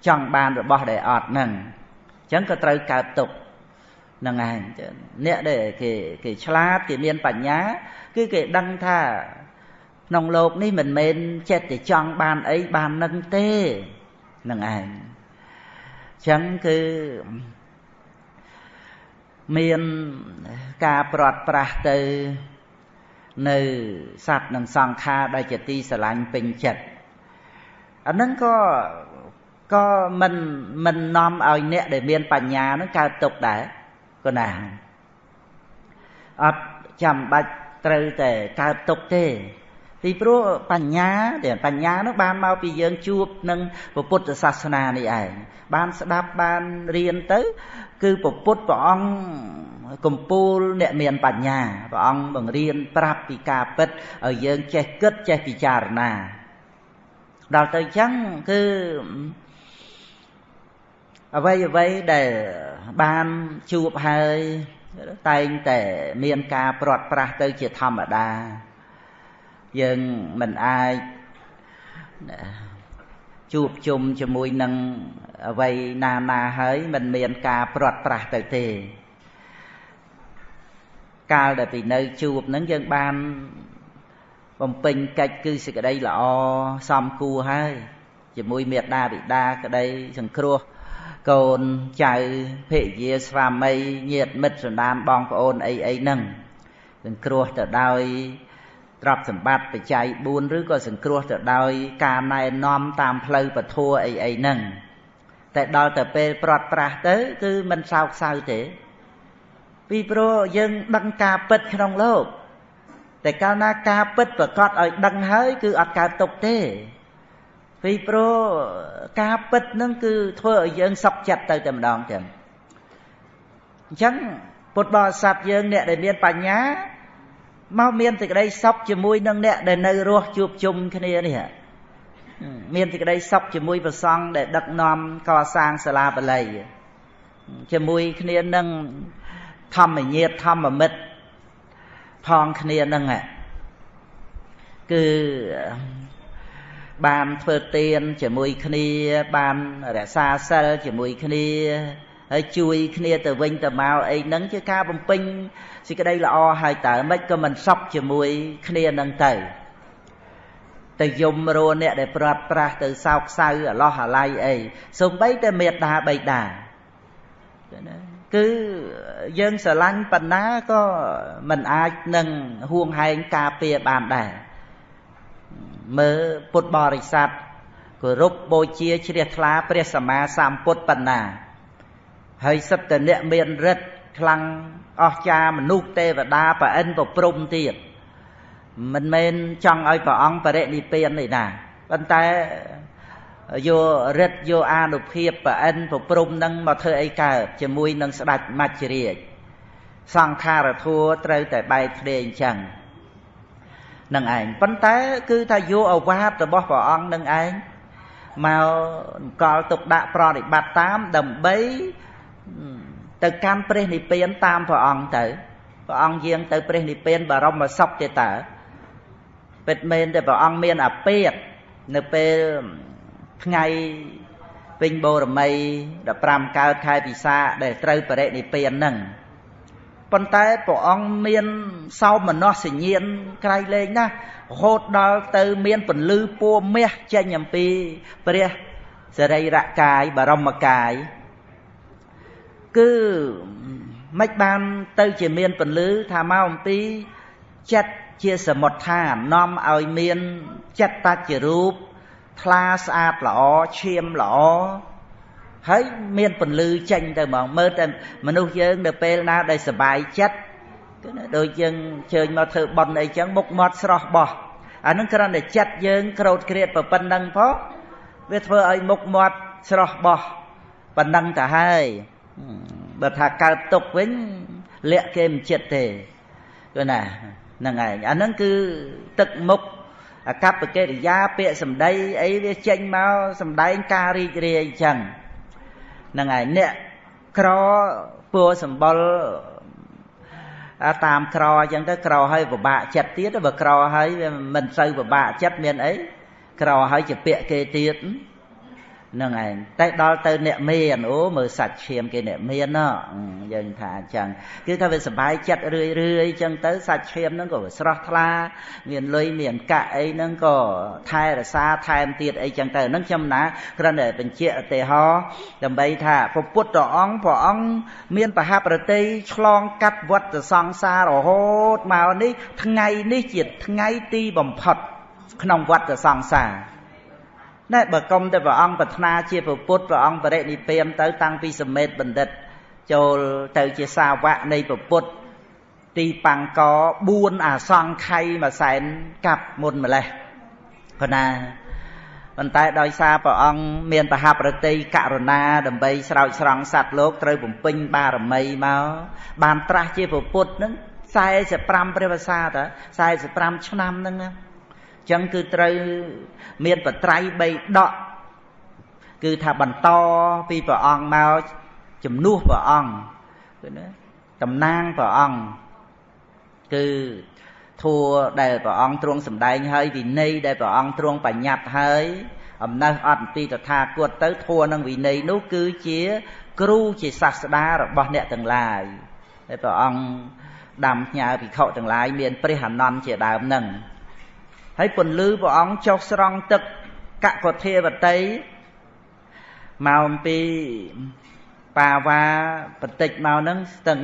ចង់បានរបស់ដែលអត់ហ្នឹងអញ្ចឹងក៏ត្រូវកើតទុកហ្នឹងឯងអ្នកដែលគេគេឆ្លាតគេមានបញ្ញា គឺគេដឹងថាក្នុងโลกនេះមិនមែនចិត្តតែចង់បានអីបាននឹងទេហ្នឹងឯងអញ្ចឹងគឺ មានការប្រត់ប្រាស់ទៅនៅសត្វនិងសង្ខារដែលជាទីស្រឡាញ់ពេញចិត្តអាហ្នឹងក៏ក៏មិនមិននាំឲ្យអ្នកដែលមានបញ្ញាហ្នឹងកើតទុកដែរក៏ណាអត់ចាំបាច់ត្រូវតែកើតទុកទេ ពីព្រោះបញ្ញាដែលបញ្ញានោះបានមកពីយើងជួបនឹងពុទ្ធសាសនានេះឯងបានស្ដាប់បានរៀនទៅ គឺពុទ្ធព្រះអង្គកំពូលអ្នកមានបញ្ញាព្រះអង្គបង្រៀនប្រាប់ពីការពិតឲ្យយើងចេះគិតចេះពិចារណាដល់ទៅអញ្ចឹងគឺអ្វីអ្វីដែលបានជួបហើយតែងតែមានការព្រាត់ប្រាសទៅជាធម្មតា យើងមិនអាចជួបជុំជាមួយនឹងអ្វីណាណាហើយមិនមានការព្រាត់ប្រាសទៅទេ កាលដែលពីនៅជួបនឹងយើងបានបំពេញកិច្ចគឺសេចក្តីល្អសមគួរហើយជាមួយមេដាបិតាក្តីសង្គ្រោះកូនចៅភរិយាស្វាមីញាតិមិត្តសន្តានបងប្អូនអីអីហ្នឹងសង្គ្រោះទៅដោយ ទ្រព្យសម្បត្តិបច្ច័យ4ឬក៏សង្គ្រោះទៅដោយការណែនាំតាមផ្លូវពធัวអីអីហ្នឹងតែដល់ទៅពេលប្រត់ប្រាស់ទៅ គឺមិនសោកសៅទេ ពីព្រោះយើងដឹងការពិតក្នុងលោកតែកាលណាការពិតប្រកាសឲ្យដឹងហើយ គឺអត់កើតទុកទេពីព្រោះការពិតនឹងគឺធ្វើឲ្យយើងសុខចិត្តទៅតែម្ដងចឹងអញ្ចឹងពុទ្ធបរិស័ទយើងអ្នកដែលមានបញ្ញា មកមានសេចក្តីសុខជាមួយនឹងអ្នកដែលនៅរស់ជួបជុំគ្នានេះមានសេចក្តីសុខជាមួយព្រះសង្ឃដែលដឹកនាំកសាងសាលាបាលីជាមួយគ្នានឹងធម្មញាតធម្មមិត្តផងគ្នានឹងគឺបានធ្វើទានជាមួយគ្នាបានរក្សាសិលជាមួយគ្នា ហើយជួយគ្នាទៅវិញទៅមកអីហ្នឹងជាការបំពេញសេចក្តីល្អហើយតើមិនក៏មិនសក់ជាមួយគ្នានឹងទៅទៅយំរੂអ្នកដែលព្រាត់ប្រាសទៅសោកសៅអាឡោះអាល័យអីសូម្បីតែមេត្តាបៃតាគឺយើងស្រឡាញ់បណ្ណាក៏មិនអាចនឹងហួងហែងការពារបានដែរមើលពុទ្ធបរិស័ទគោរពបូជាជ្រះថ្លាព្រះសម្មាសម្ពុទ្ធបណ្ណា ហើយសិទ្ធិអ្នកមានរិទ្ធខ្លាំងអស្ចារមនុស្សទេវតាប្រអិនប្រព្រំទៀតមិនមែនចង់ឲ្យព្រះអង្គបរិនិព្វានទេណាប៉ុន្តែយករិទ្ធយកអានុភាពប្រអិនប្រព្រំនឹងមកធ្វើអីកើតជាមួយនឹងស្ដេចមច្ចរាជសង្ខារធัวត្រូវតែបែកគ្នាអញ្ចឹងនឹងឯងប៉ុន្តែគឺថាយកអវាទរបស់ព្រះអង្គនឹងឯងមកកលទុកដាក់ប្រតិបត្តិតាមដើម្បី ទៅកាន់ព្រះនិព្វានតាមព្រះអង្គទៅព្រះអង្គយាងទៅព្រះនិព្វានបរមសុខទេតើពិតមែនតែព្រះអង្គមានអាពេតនៅពេលថ្ងៃពេញបូរមី15កើតខែពិសាដែលត្រូវបរិនិព្វានហ្នឹងប៉ុន្តែព្រះអង្គមានសោមនស្សញ្ញាណក្រៃលែងណាស់រហូតដល់ទៅមានពន្លឺពួរមាសចេញអំពីព្រះសរីរកាយបរមកាយ គឺមិនបានទៅជាមានពន្លឺថាមកអំពីចិត្តជាសមុដ្ឋាននាំឲ្យមានចិត្តតជារូបថ្លាស្អាតល្អឈាមល្អហើយមានពន្លឺចេញទៅហ្មងមើលតែមនុស្សយើងនៅពេលណាដែលសុបាយចិត្តគឺដូចយើងជើញមកធ្វើបន់អីចឹងមុខមាត់ស្រស់បោះអានឹងគ្រាន់តែចិត្តយើងក្រោតក្រៀតប្រប៉ុណ្ណឹងផងវាធ្វើឲ្យមុខមាត់ស្រស់បោះប៉ុណ្ណឹងទៅហើយ បើថាកើតទុកវិញលាក់គេមិនចិត្តទេគឺណាហ្នឹងឯងអាហ្នឹងគឺទឹកមុខអកប្បកិរិយាពាក្យសម្ដីអីវាចេញមកសម្ដែងការរីករាយអញ្ចឹងហ្នឹងហើយអ្នកក្រពួរសម្បុរតាមក្រអញ្ចឹងទៅក្រហើយពិបាកចិត្តទៀតបើក្រហើយវាមិនសូវពិបាកចិត្តមានអីក្រហើយជាពាក្យគេទៀតហ្នឹងឯងតែដល់ទៅអ្នកមានអូមើលសាច់ឈាមគេអ្នកមានណយើងថាអញ្ចឹងគឺថាវាសុបាយចិត្តរឿយរឿយអញ្ចឹងទៅសាច់ឈាមហ្នឹងក៏ស្រស់ថ្លា មានលុយមានកាក់អីហ្នឹងក៏ថែរក្សាថែមទៀតអីចឹងទៅហ្នឹងខ្ញុំណាគ្រាន់តែបញ្ជាក់ឧទាហរណ៍ដើម្បីថាព្រះពុទ្ធអង្គព្រះអង្គមានបហប្រតិឆ្លងកាត់វដ្តសង្សាររហូតមកនេះថ្ងៃនេះជាថ្ងៃទីបំផុត ក្នុងវដ្តសង្សារ ណែបើកុំតែព្រះអង្គប្រាថ្នាជាពុទ្ធព្រះអង្គបរិនិព្វានទៅតាំងពីសមេតបណ្ឌិត ចូលទៅជាសាវកនៃពុទ្ធទីបាំងក4អាសង្ខ័យមួយសែនកាប់មុនម្លេះប៉ុណ្ណាប៉ុន្តែដោយសារព្រះអង្គមានបហប្រតិករុណា ដើម្បីស្រោចស្រង់សត្វលោកត្រូវបំពេញបារមីមកបានត្រាស់ជាពុទ្ធនឹង45ព្រះវស្សាត45ឆ្នាំហ្នឹងណា ចឹងគឺត្រូវមានបត្រៃ3ដកគឺថាបន្តពីព្រះអង្គមកជំនួសព្រះអង្គគឺណាតំណាងព្រះអង្គគឺធัวដែលព្រះអង្គទ្រង់សម្ដែងហើយវិន័យដែលព្រះអង្គទ្រង់បញ្ញត្តិហើយអំណះអត់ពីតថាគតទៅធัวនឹងវិន័យនោះគឺជាគ្រូជាសាស្តារបស់អ្នកទាំងឡាយដែលព្រះអង្គដាំផ្ញើភិក្ខុទាំងឡាយមានព្រះអនន្តជាដើមនឹង ហើយពន្លឺព្រះអង្គចុះស្រង់ទឹកកកធាវតីមកអំពីបាវ៉ាបន្តិចមកហ្នឹងស្ទឹង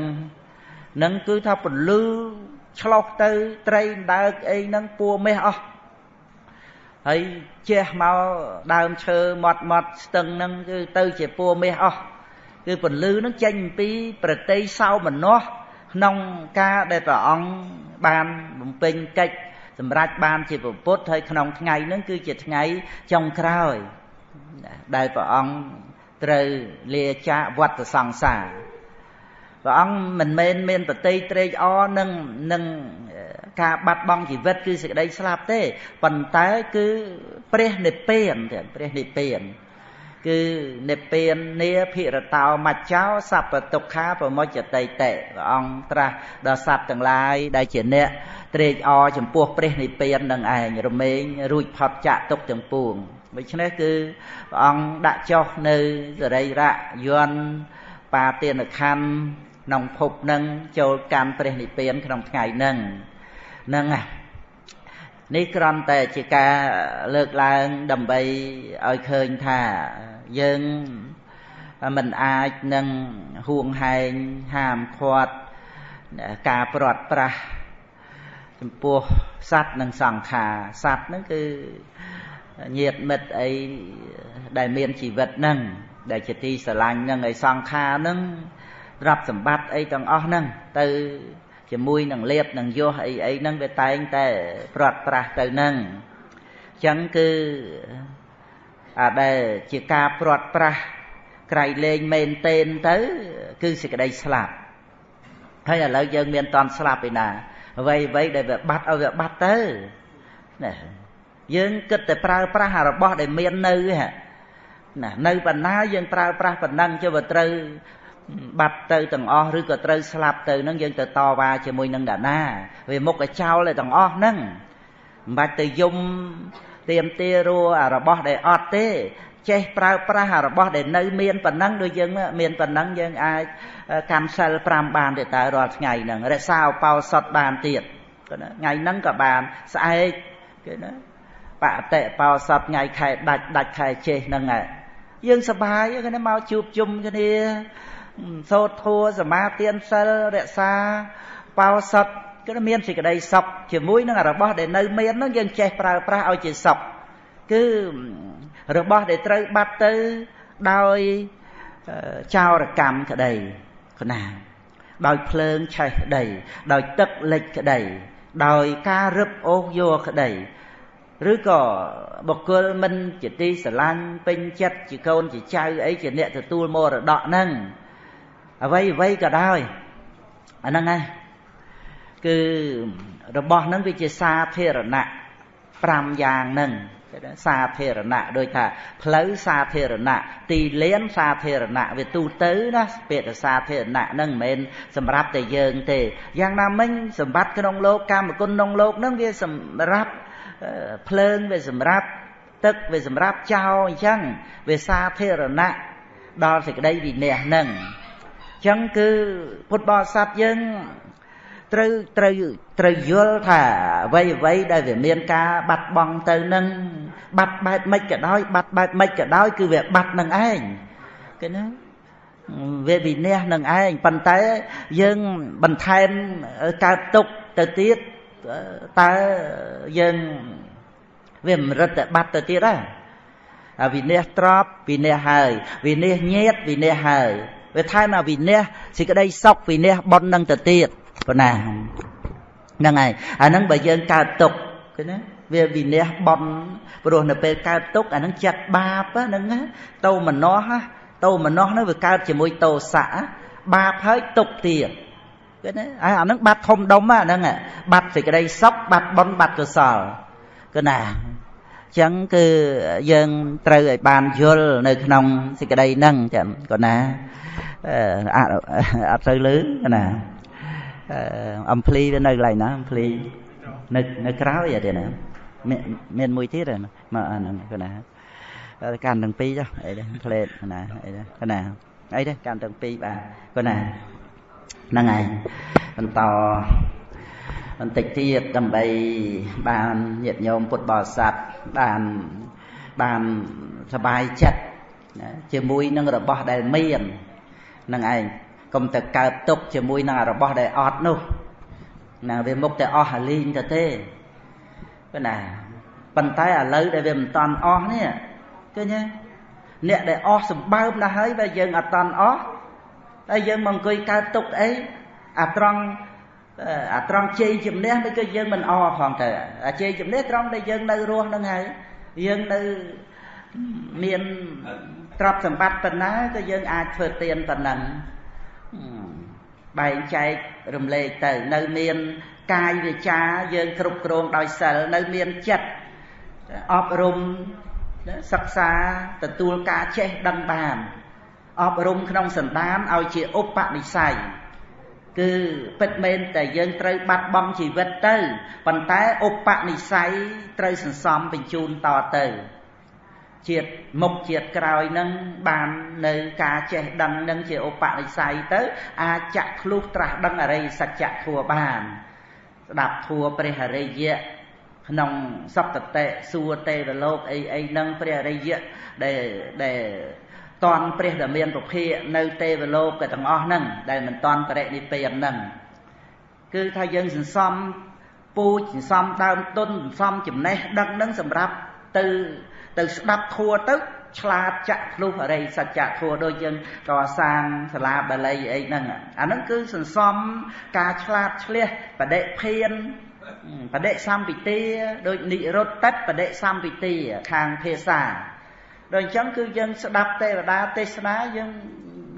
នឹងគឺថាពន្លឺឆ្លោះទៅត្រីដើកអីហ្នឹងពួមេះអស់ហើយជះមកដើមឈើមាត់មាត់ស្ទឹងហ្នឹងគឺទៅជាពួមេះអស់គឺពន្លឺហ្នឹងចេញអំពីប្រតិសោមនស្សក្នុងការដែលព្រះអង្គបានបំពេញកិច្ច សម្រាប់បានជាពុទ្ធហើយក្នុងថ្ងៃហ្នឹងគឺជាថ្ងៃចុងក្រោយដែលព្រះអង្គត្រូវលាចាកវត្តសង្សារព្រះអង្គមិនមែនមានប្រតិត្រេកអរនឹងនឹងការបាត់បង់ជីវិតគឺសេចក្តីស្លាប់ទេប៉ុន្តែគឺព្រះនិព្វានទៀតព្រះនិព្វាន គឺនិព្វាននាភិរតោមច្ចោសัพពទុក្ខាប្រមុចតិតិព្រះអង្គត្រាស់ដល់សត្វទាំងឡាយដែលជាអ្នកត្រេកអរចំពោះព្រះនិព្វាននឹងឯងរមែងរួចផុតចាកទុកទាំងពួងដូច្នេះគឺព្រះអង្គដាក់ចុះនៅសរីរៈយន្តបាទានខណ្ឌក្នុងភពនឹងចូលកម្មព្រះនិព្វានក្នុងថ្ងៃនឹងហ្នឹង នេះគ្រាន់តែជាការលើកឡើងដើម្បីឲ្យឃើញថាយើងមិនអាចនឹងហួងហែងហាមឃាត់ការព្រាត់ប្រាសចំពោះសត្វនិងសង្ខារសត្វហ្នឹងគឺញាតមិត្តអីដែលមានជីវិតហ្នឹងដែលជាទីស្រឡាញ់ហ្នឹងឲ្យសង្ខារហ្នឹងទ្រព្យសម្បត្តិអីទាំងអស់ហ្នឹងទៅ ជាមួយនឹងលៀបនឹងយោះអីអីហ្នឹងវាតែងតែព្រាត់ប្រាសទៅហ្នឹងអញ្ចឹងគឺអាដែលជាការព្រាត់ប្រាសក្រៃលែងមែនតេនទៅ គឺសេចក្តីស្លាប់ហើយឥឡូវយើងមានតន់ស្លាប់ឯណាអ្វីអ្វីដែលវាបាត់ឲ្យវាបាត់ទៅណាយើងគិតតែប្រើប្រាស់របស់ដែលមាននៅណានៅបណ្ណាយើងប្រើប្រាស់ប៉ុណ្ណឹងចុះវាត្រូវ បាត់ទៅទាំងអស់ឬក៏ត្រូវស្លាប់ទៅនឹងយើងទៅតវ៉ាជាមួយនឹងដាណាវាមុខឲ្យចោលទាំងអស់ហ្នឹងមិនបាច់ទៅយំទៀមទារួអារបស់ដែលអត់ទេចេះប្រើប្រាស់អារបស់ដែលនៅមានប៉ុណ្ណឹងដូចយើងមានប៉ុណ្ណឹងយើងអាចកម្មសិល5បានទេតើរាល់ថ្ងៃហ្នឹងរក្សាអបោសុតបានទៀតថ្ងៃហ្នឹងក៏បានស្អែកគេណាបតិបោសុតថ្ងៃខែដាច់ដាច់ខែចេះហ្នឹងយើងសបាយគេមកជួបជុំគ្នា សូត្រធัวសមាទានសិលរក្សាបោសុតគឺមានសេចក្តីសុខជាមួយនឹងរបស់ដែលនៅមានហ្នឹងយើងចេះប្រើប្រាស់ឲ្យជាសុខគឺរបស់ដែលត្រូវបាត់ទៅដោយចោរកម្មក្តីគណាដោយភ្លើងឆេះក្តី ដោយទឹកលិចក្តី ដោយការរឹបអូសយកក្តីឬក៏បុគ្គលមិនជាទីស្រឡាញ់ពេញចិត្តជាកូនជាចៅអីជាអ្នកទទួលមរតកហ្នឹង អ្វីអ្វីក៏ដោយអាហ្នឹងហើយគឺរបស់ហ្នឹងវាជាសាធារណៈ5យ៉ាងហ្នឹងសាធារណៈដូចថាផ្លូវសាធារណៈទីលានសាធារណៈវាទូទៅណាពាក្យសាធារណៈហ្នឹងមិនមែនសម្រាប់តែយើងទេយ៉ាងណាមិញសម្បត្តិក្នុងលោកកម្មគុណក្នុងលោកហ្នឹងវាសម្រាប់ភ្លើងវាសម្រាប់ទឹកវាសម្រាប់ចោលអញ្ចឹងវាសាធារណៈដល់សេចក្តីវិន័យហ្នឹង ចឹងគឺពុទ្ធបរិស័ទយើងត្រូវត្រូវត្រូវយល់ថាអ្វីអ្វីដែលវាមានការបាត់បង់ទៅនឹងបាត់បែបម៉េចក៏ដោយ បាត់បែបម៉េចក៏ដោយ គឺវាបាត់នឹងឯងគេណាវាវិន័យនឹងឯងប៉ុន្តែយើងបន្ថែមកើតទុកទៅទៀតតើយើងវាមិនរឹតតែបាត់ទៅទៀតដែរវិន័យទ្របវិន័យហើយវិន័យញាតវិន័យហើយ វាថែមអាវិន័យសេចក្តីសុខវិន័យប៉ុននឹងទៅទៀតប៉ុណ្ណាហ្នឹងហើយអាហ្នឹងបើយើងកើតទុកឃើញណាវាវិន័យប៉ុនព្រោះនៅពេលកើតទុកអាហ្នឹងចិត្តបាបហ្នឹងតោមនោះតោមនោះហ្នឹងវាកើតជាមួយតោសៈបាបហើយទុកទៀតឃើញទេអាហ្នឹងបាត់ធំដុំហ្នឹងបាត់សេចក្តីសុខបាត់បុណ្យបាត់កុសលគឺណាចឹងគឺយើងត្រូវឲ្យបានយល់នៅក្នុងសេចក្តីហ្នឹងចឹងក៏ណា អត់ទៅលឺណាអំភ្លីវានៅកន្លែងណាអំភ្លីនៅនៅក្រោយអត់ទេណាមានមួយទៀតមកអាហ្នឹងគណាកាន់ទាំងពីរចុះអីដែរផ្លេតណាអីដែរគណាអីដែរកាន់ទាំងពីរបាទគណាហ្នឹងហើយបន្តបន្តិចទៀតដើម្បីបានញាតិញោមពុទ្ធបរិស័ទបានបានសบายចិត្តជាមួយនឹងរបស់ដែលមាន នឹងឯងកុំទៅកើតទុកជាមួយនឹងរបស់ដែលអត់នោះណាវាមុខតែអស់អាលីងទៅទេប៉ុន្តែប៉ុន្តែឥឡូវដែលវាមិនតន់អស់នេះឃើញទេអ្នកដែលអស់សម្បើមណាស់ហើយបើយើងអត់តន់អស់ហើយយើងមកអង្គុយកើតទុកអីអាត្រង់អាត្រង់ជ័យជំនះមិនគឺយើងមិនអផងទៅអាជ័យជំនះត្រង់ដែលយើងនៅរស់នឹងហើយយើងនៅមាន ទ្រព្យសម្បត្តិប៉ុណ្ណាក៏យើងអាចធ្វើទានប៉ុណ្ណឹងបែងចែករំលែកទៅ នៅមានកាយវាចាយើងគ្រប់គ្រងដោយសិលនៅមានចិត្តអប់រំសិក្សាទទួលការចេះដឹងបានអប់រំក្នុងសន្តានឲ្យជាឧបនិស្ស័យគឺពិតមែនតែយើងត្រូវបាត់បង់ជីវិតទៅប៉ុន្តែឧបនិស្ស័យត្រូវសន្សំបញ្ជូនតទៅ ជាតិមុខជាតិក្រោយនឹងបាននៅការចេះដឹងនឹងជាឧបនិស្ស័យទៅ អាចចាក់ធ្លុះត្រាស់ដឹងអរិយសច្ចធัวបាន ស្ដាប់ធัวព្រះអរិយៈក្នុងសព្តតិសួរទេវលោកអីអីនឹងព្រះអរិយៈដែលដែលតន់ព្រះដែលមានពភាកនៅទេវលោកក៏ទាំងអស់ហ្នឹងដែលមិនតន់បរិនិព្វានហ្នឹងគឺថាយើងសន្សំពូជសន្សំដើមទុនសន្សំចំណេះដឹងហ្នឹងសម្រាប់ទៅ ទៅស្ដាប់ធัวទៅឆ្លាតចាក់ភ្លុះអរិយសច្ចធัวដូចយើងកសាងសាលាបាលីអីហ្នឹងអាហ្នឹងគឺសន្សំការឆ្លាតឆ្លៀសបដិភានបដិសម្ពិទាដូចនិរុត្តតិបដិសម្ពិទាខាងភាសាដូចអញ្ចឹងគឺយើងស្ដាប់ទេវតាទេសនាយើង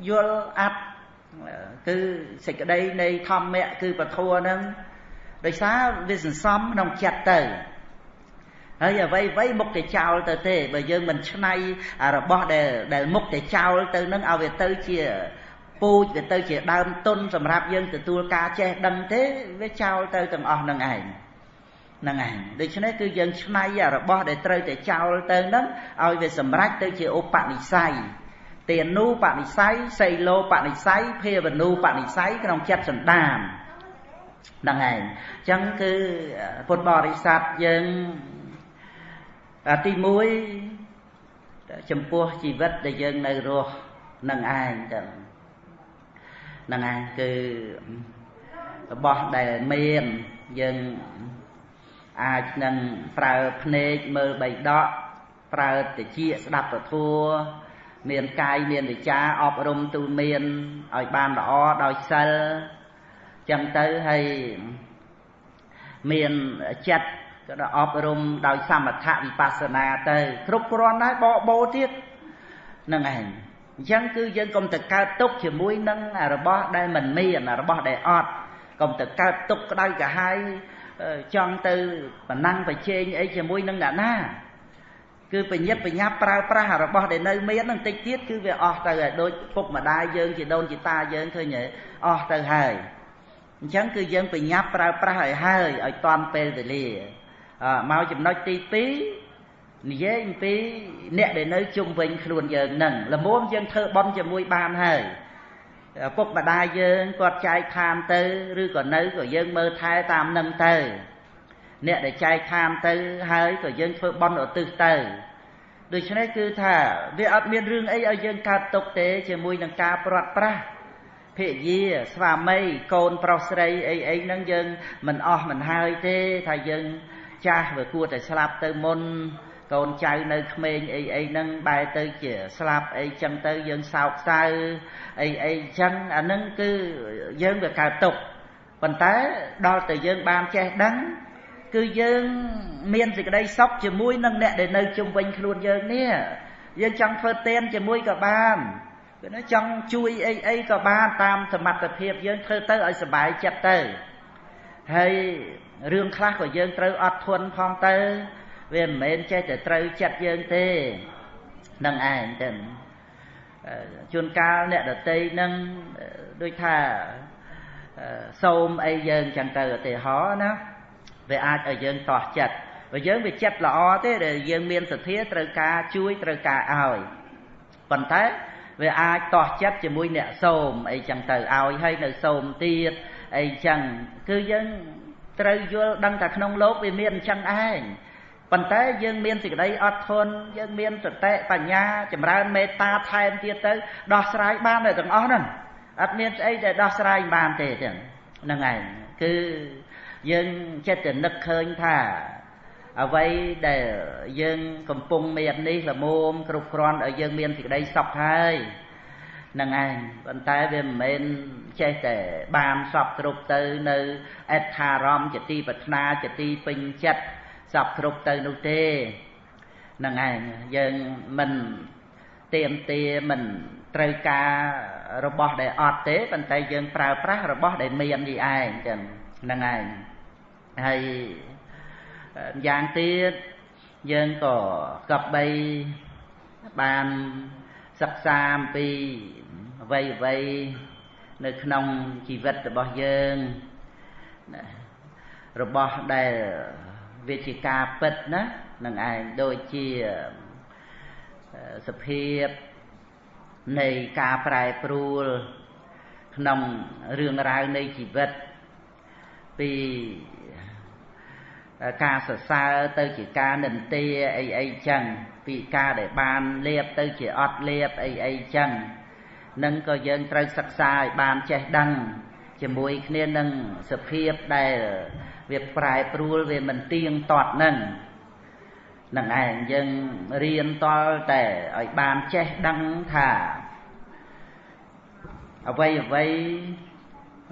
យល់អត្តគឺសេចក្តីនៃធម្មៈគឺពធัวហ្នឹងដោយសារវាសន្សំក្នុងចិត្តទៅ ហើយអ្វីអ្វីមុខតែចោលទៅទេបើយើងមិនឆ្នៃរបស់ដែលដែលមុខតែចោលទៅនឹងឲ្យវាទៅជាពូជវាទៅជាដើមទុនសម្រាប់យើងទទួលការចេះដឹងទេវាចោលទៅទាំងអស់នឹងឯងហ្នឹងឯងដូច្នេះគឺយើងឆ្នៃរបស់ដែលត្រូវតែចោលទៅហ្នឹងឲ្យវាសម្រេចទៅជាឧបនិស្ស័យទានូបនិស្ស័យសីលោបនិស្ស័យភាវនូបនិស្ស័យក្នុងចិត្តសន្តានហ្នឹងឯងអញ្ចឹងគឺពុទ្ធបរិស័ទយើង ទី1ចំពោះជីវិតដែលយើងនៅរស់នឹងឯងទៅហ្នឹងឯងគឺរបស់ដែលមានយើងអាចនឹងប្រើភ្នែកមើលបៃដកប្រើតិចស្ដាប់ពធัวមានកាយមានវិចាអប់រំទូលមានឲ្យបានល្អដោយសិលចឹងទៅហើយមានចិត្ត ក៏ដល់អប់រំដោយសមថៈវិបស្សនាទៅ គ្រប់គ្រាន់ហើយបកបោទៀតហ្នឹងឯងអញ្ចឹងគឺយើងកុំទៅកើតទុកជាមួយនឹងរបស់ដែលមិនមានរបស់ដែលអត់កុំទៅកើតទុកក្តៅក្រហាយចង់ទៅប្រណាំងប្រជែងអីជាមួយនឹងអ្នកណាគឺបញ្ញាប់បញ្ញាប់ប្រើប្រាស់របស់ដែលនៅមាននឹងតិចទៀតគឺវាអស់ទៅហើយដូចពុកម្ដាយយើងជាដូនជាតាយើងឃើញអស់ទៅហើយអញ្ចឹងគឺយើងបញ្ញាប់ប្រើប្រាស់ឲ្យហើយឲ្យតាន់ពេលវេលា មកចំណុចទី2និយាយអំពីអ្នកដែលនៅជុំវិញខ្លួនយើងនឹងល្មមយើងធ្វើបន់ជាមួយបានហើយពុកម្ដាយយើងគាត់ចែកឋានទៅឬក៏នៅក៏យើងមើលថែតាមនឹងទៅអ្នកដែលចែកឋានទៅហើយក៏យើងធ្វើបន់ឧទ្ទិសទៅដូច្នេះគឺថាវាអត់មានរឿងអីឲ្យយើងកើតទុកទេជាមួយនឹងការព្រាត់ប្រាសភិយាស្វាមីកូនប្រុសស្រីអីអីហ្នឹងយើងមិនអស់មិនហើយទេថាយើង ចាស់វាគួរតែស្លាប់ទៅមុនកូនចៅនៅក្មេងអីអីហ្នឹងបែរទៅជាស្លាប់អីចឹងទៅយើងសោកសៅអីអីចឹងអាហ្នឹងគឺយើងវាកើតទុកប៉ុន្តែដល់តែយើងបានចេះដឹងគឺយើងមានសេចក្តីសុខជាមួយនឹងអ្នកដែលនៅជុំវិញខ្លួនយើងនេះយើងចង់ធ្វើទានជាមួយក៏បានគឺណាចង់ជួយអីអីក៏បានតាមសមត្ថភាពយើងធ្វើទៅឲ្យសុបាយចិត្តទៅហើយ រឿងខ្លះក៏យើងត្រូវអត់ធន់ផងទៅ វាមិនមែនចេះតែត្រូវចិត្តយើងទេនឹងឯងទៅជួនកាលអ្នកដតីនឹងដូចថាសូមអីយើងចឹងទៅឧទាហរណ៍ណាវាអាចឲ្យយើងតោះចិត្តបើយើងវាចិត្តល្អទេដែលយើងមានសទ្ធាត្រូវការជួយត្រូវការឲ្យប៉ុន្តែវាអាចតោះចិត្តជាមួយអ្នកសូមអីចឹងទៅឲ្យហើយនៅសូមទៀតអីចឹងគឺយើង ត្រូវយល់ដឹងថាក្នុងលោកវាមានអញ្ចឹងឯងប៉ុន្តែយើងមានសេចក្តីអត់ធន់យើងមានសតិបញ្ញាចម្រើនមេត្តាថែមទៀតទៅដោះស្រាយបានតែទាំងអស់ហ្នឹងអត់មានស្អីដែលដោះស្រាយបានទេចឹងហ្នឹងឯងគឺយើងចិត្តតែនឹកឃើញថាអ្វីដែលយើងកំពុងមាននេះល្មមគ្រប់គ្រាន់ឲ្យយើងមានសេចក្តីសុខហើយ នឹងឯងប៉ុន្តែវាមិនមែនចេះតែបានសពគ្រប់ទៅនៅអត្ថារម្មណ៍ជាទីប្រាថ្នាជាទីពេញចិត្តសពគ្រប់ទៅនោះទេនឹងឯងយើងមិនទៀមទាមិនត្រូវការរបស់ដែលអត់ទេប៉ុន្តែយើងប្រើប្រាស់របស់ដែលមាននេះឯងចឹងហ្នឹងឯងហើយយ៉ាងទៀតយើងក៏កប់បីបាន សិក្សាអំពីអ្វីអ្វីនៅក្នុងជីវិតរបស់យើងរបស់ដែលវាជាការពិតណានឹងឯងដូចជាសភាពនៃការប្រែប្រួល ក្នុងរឿងរ៉ាវនៃជីវិតពីការសរសើរទៅជាការនិន្ទាអីអីចឹង ពីការដែលបានលៀបទៅជាអត់លៀបអីអីចឹងនឹងក៏យើងត្រូវសិក្សាឲ្យបានចេះដឹង ជាមួយគ្នានឹងសភាពដែលវាប្រែប្រួលវាមិនទៀងទាត់នឹងនឹងឯងយើងរៀនតលតែឲ្យបានចេះដឹងថាអ្វីអ្វី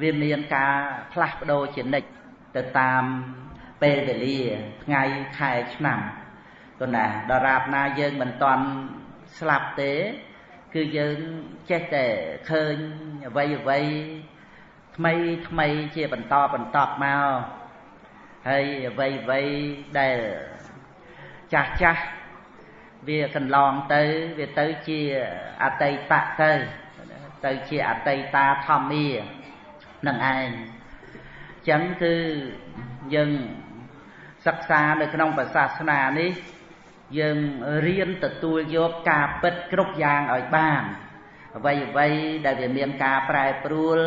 វាមានការផ្លាស់ប្ដូរជានិច្ចទៅតាមពេលវេលាថ្ងៃខែឆ្នាំ គណាដរាបណាយើងមិនតន់ស្លាប់ទេ គឺយើងចេះតែឃើញអ្វីអ្វីថ្មីថ្មីជាបន្តបន្តមកហើយអ្វីអ្វីដែលចាស់ចាស់វាកន្លងទៅវាទៅជាអតីតទៅទៅជាអតីតាធម្មានឹងឯងអញ្ចឹងគឺយើងសិក្សានៅក្នុងសាសនានេះ យើងរៀនទទួលយកការពិតគ្រប់យ៉ាងឲ្យបានអ្វីអ្វីដែលវាមានការប្រែប្រួល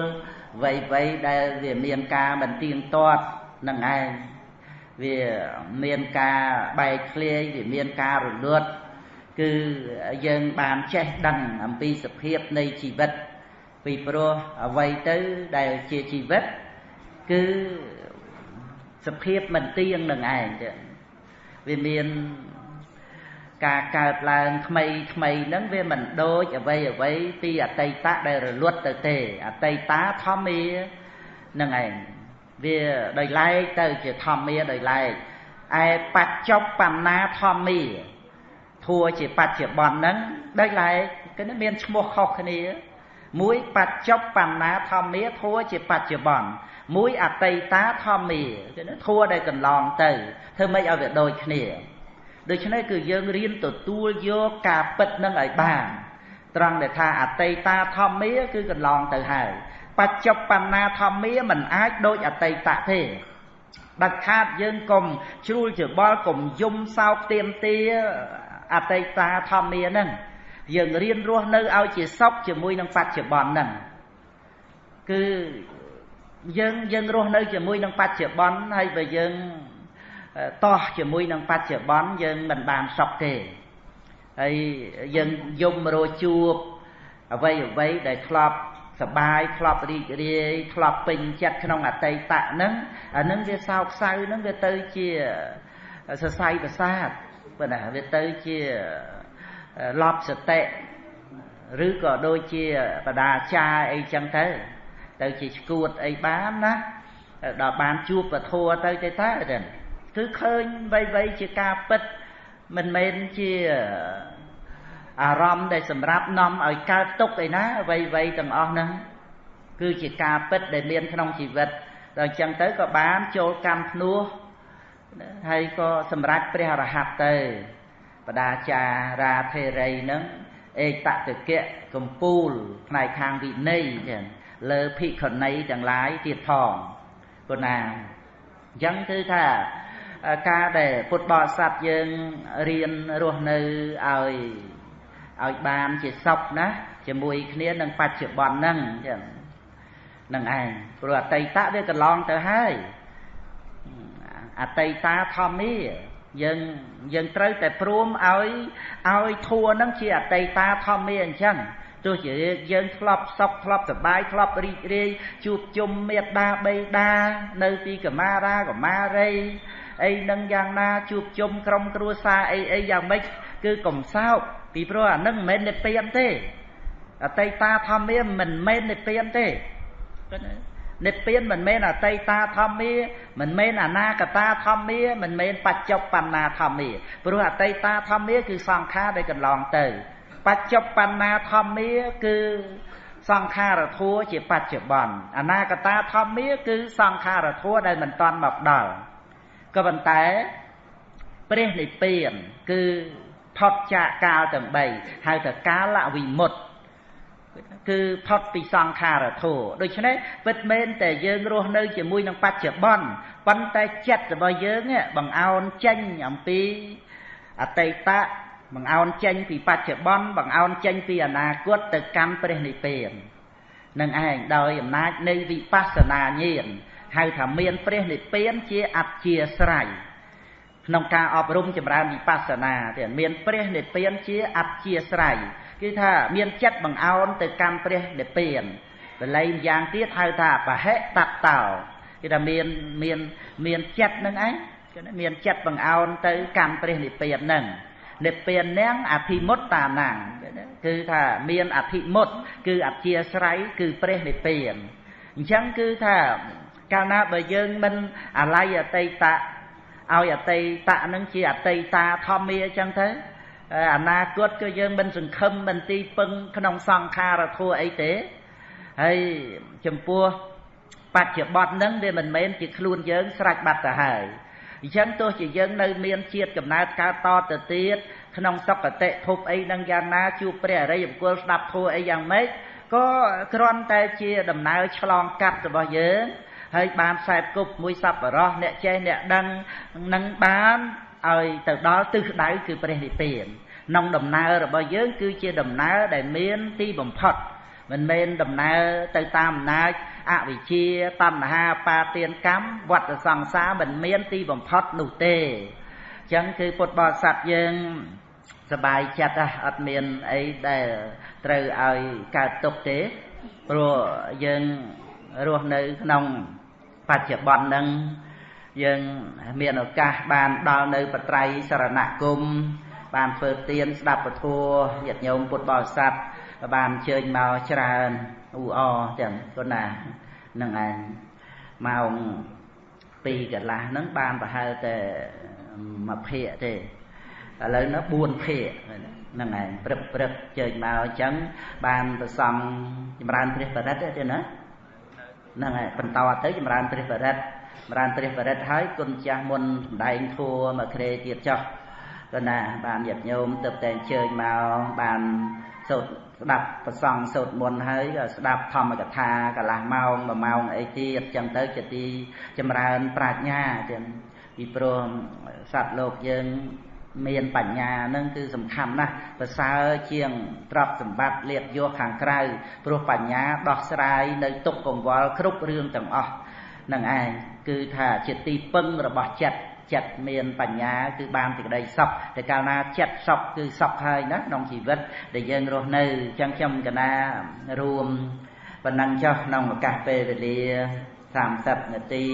អ្វីអ្វីដែលវាមានការមិនទៀងទាត់នឹងឯងវាមានការបែកធ្លាយវាមានការរលត់គឺយើងបានចេះដឹងអំពីសភាពនៃជីវិតពីព្រោះអ្វីទៅដែលជាជីវិត គឺសភាពមិនទៀងនឹងឯងទៅវាមាន ការកើតឡើងថ្មីថ្មីហ្នឹងវាមិនដូចអ្វីអ្វីពីអតីតដែលរលត់ទៅទេអតីតធម្មានឹងឯងវាដោយឡែកទៅជាធម្មាដោយឡែកឯបច្ចុប្បន្នាធម្មាធัวជាបច្ចុប្បន្នហ្នឹងដោយឡែកគឺមានឈ្មោះខុសគ្នាមួយបច្ចុប្បន្នាធម្មាធัวជាបច្ចុប្បន្នមួយអតីតាធម្មាគឺធัวដែលកន្លងទៅធ្វើម៉េចឲ្យវាដូចគ្នា ដូច្នេះគឺយើងរៀនទទួលយកការពិតនឹងឲ្យបានត្រង់ដែលថាអតីតាធម្មាគឺកន្លងទៅហើយបច្ចុប្បន្នាធម្មាមិនអាចដូចអតីតទេដាច់ខាតយើងកុំជ្រួលច្បល់កុំយំសោកទៀមទាអតីតាធម្មាហ្នឹងយើងរៀនរស់នៅឲ្យជាសុខជាមួយនឹងបច្ចុប្បន្នហ្នឹងគឺយើងយើងរស់នៅជាមួយនឹងបច្ចុប្បន្នហើយបើយើង តោះជាមួយនឹងបច្ចុប្បន្នយើងមិនបានសុខទេហើយយើងយំរជួបអ្វីអ្វីដែលធ្លាប់សបាយធ្លាប់រីករាយធ្លាប់ពេញចិត្តក្នុងអតីតហ្នឹងអានឹងវាសោកសៅហ្នឹងវាទៅជាសរសៃប្រសាទប៉ុន្តែវាទៅជាលប់សតិឬក៏ដូចជាបដាចាអីចឹងទៅទៅជាឈួតអីបានណាដល់បានជួបពធัวទៅទៅតើ គឺឃើញវៃវៃជាការពិតមិនមែនជាអារម្មណ៍ដែលសម្រាប់នាំឲ្យកើតទុកឯណាអ្វីអ្វីទាំងអស់ហ្នឹងគឺជាការពិតដែលមានក្នុងជីវិតដល់អញ្ចឹងទៅក៏បានចូលកម្មភ្នោះហើយក៏សម្រេចព្រះអរហន្តទៅបដាចារាធេរីហ្នឹងឯកតតិកៈកម្ពូលផ្នែកខាងវិន័យចឹងលើភិក្ខុនីទាំងឡាយទៀតផងប៉ុណ្ណាអញ្ចឹងគឺថា ការដែលពុទ្ធបរិស័ទយើងរៀនរស់នៅឲ្យឲ្យបានជាសុខណាជាមួយគ្នានឹងបច្ចុប្បន្នហ្នឹងអញ្ចឹងនឹងឯងព្រោះអតីតវាកន្លងទៅហើយអតីតាធម្មាយើងយើងត្រូវតែព្រមឲ្យឲ្យធัวហ្នឹងជាអតីតាធម្មាអញ្ចឹងទោះជាយើងធ្លាប់សុខធ្លាប់សบายធ្លាប់រីករាយជួបជុំមេត្តាបៃតានៅទីកមារាកមារី អីនឹងយ៉ាងណាជួបជុំក្រុមគ្រួសារអីអីយ៉ាងម៉េចគឺកំសោកពីព្រោះអានឹងមិនមែននិព្វានទេអតីតាធម្មាមិនមែននិព្វានទេនិព្វានមិនមែនអតីតាធម្មាមិនមែនអនាគតាធម្មាមិនមែនបច្ចុប្បន្នាធម្មាព្រោះអតីតាធម្មាគឺសង្ខារដែលកន្លងទៅ បច្ចុប្បន្នាធម្មាគឺសង្ខារធัวជាបច្ចុប្បន្នអនាគតាធម្មាគឺសង្ខារធัวដែលមិនតាន់មកដល់ ក៏ប៉ុន្តែព្រះនិព្វានគឺផុតចាកកាលទាំង3ហៅថាកាលវិមុតគឺផុតពីសង្ខារធัวដូច្នេះពិតមែនតែយើងរស់នៅជាមួយនឹងបច្ចុប្បន្នប៉ុន្តែចិត្តរបស់យើងបង្អោនចេញអំពីអតីតបង្អោនចេញពីបច្ចុប្បន្នបង្អោនចេញពីអនាគតទៅកម្មព្រះនិព្វាននឹងឯងដោយអំណាចនៃវិបស្សនាញាណ ហៅថាមានព្រះនិព្វានជាអធិស្រ័យក្នុងការអប់រំចម្រើនវិបស្សនាទៀតមានព្រះនិព្វានជាអធិស្រ័យគឺថាមានចិត្តបង្អោនទៅកម្មព្រះនិព្វានបល័យម្យ៉ាងទៀតហៅថាបហិតតោគឺថាមានមានមានចិត្តនឹងឯងគឺមានចិត្តបង្អោនទៅកម្មព្រះនិព្វាននឹងនិព្វាននាងអភិមុតតានាងគឺថាមានអភិមុត គឺអធិស្រ័យគឺព្រះនិព្វានអញ្ចឹងគឺថា កាលណាបើយើងមិនអាល័យអតីតឲ្យអតីតនឹងជាអតីតាធម្មាអញ្ចឹងទៅអនាគតគឺយើងមិនសង្ឃឹមមិនទីពឹងក្នុងសង្ខារធัวអីទេហើយចំពោះបច្ចុប្បន្នហ្នឹងវាមិនមែនជាខ្លួនយើងស្រេចបាត់ទៅហើយអញ្ចឹងទោះជាយើងនៅមានជាតិកំណើតកើតតទៅទៀតក្នុងសុគតិភពអីនឹងយ៉ាងណាជួបព្រះអរិយបុគ្គលស្ដាប់ធัวអីយ៉ាងម៉េចក៏គ្រាន់តែជាដំណើរឆ្លងកាត់របស់យើង ហើយបានខ្សែគប់មួយសប្បុរសអ្នកចេះអ្នកដឹងនឹងបានឲ្យទៅដល់ទិសដៅគឺព្រះនិព្វានក្នុងដំណើររបស់យើងគឺជាដំណើរដែលមានទីបំផុតមិនមែនដំណើរទៅតាមអំណាចអវិជ្ជាតណ្ហាបាទានកម្មវត្តសង្សារមិនមានទីបំផុតនោះទេអញ្ចឹងគឺពុទ្ធបរិស័ទយើងសบายចិត្តអត់មានអីដែលត្រូវឲ្យកើតទុកទេព្រោះយើងរស់នៅក្នុង បច្ចុប្បន្នហ្នឹងយើងមានឱកាសបានដល់នៅបត្រៃសរណគមបានធ្វើទានស្ដាប់ពធញាតិញោមពុទ្ធបរិស័ទបានអញ្ជើញមកច្រើនអ៊ូអចឹងគាត់ណានឹងឯងម៉ោង2កន្លះហ្នឹងបានប្រហែលតែមួយភាគទេឥឡូវនោះ4ភាគហ្នឹងឯងព្រឹកព្រឹកជើញមកអញ្ចឹងបានប្រសំចម្រើនព្រះបរិត្តទេណា ហ្នឹងហើយបន្តទៅចម្រើនព្រះបរិត្តចម្រើនព្រះបរិត្តហើយគុណចាស់មុនសម្ដែងធัวមកក្រេទៀតចុះក៏ណាបានញាតិញោមទៅតែអញ្ជើញមកបានសូត្រស្ដាប់ប្រសងសូត្រមន្តហើយក៏ស្ដាប់ធម្មកថាកន្លះម៉ោងមួយម៉ោងអីទៀតចឹងទៅជាទីចម្រើនប្រាជ្ញាទាំងពីព្រោះសត្វលោកយើង មានបញ្ញានឹងគឺសំខាន់ណាស់ប្រសើរជាងទ្រព្យសម្បត្តិលៀបយកខាងក្រៅព្រោះបញ្ញាដោះស្រាយនៅទុកកង្វល់គ្រប់រឿងទាំងអស់នឹងឯងគឺថាជាទីពឹងរបស់ចិត្តចិត្តមានបញ្ញាគឺបានសេចក្តីសុខតែកាលណាចិត្តសុខគឺសុខហើយណាក្នុងជីវិតដែលយើងរស់នៅចឹងខ្ញុំកណារួមប៉ុណ្ណឹងចុះក្នុងឱកាសពេលវេលា30នាទី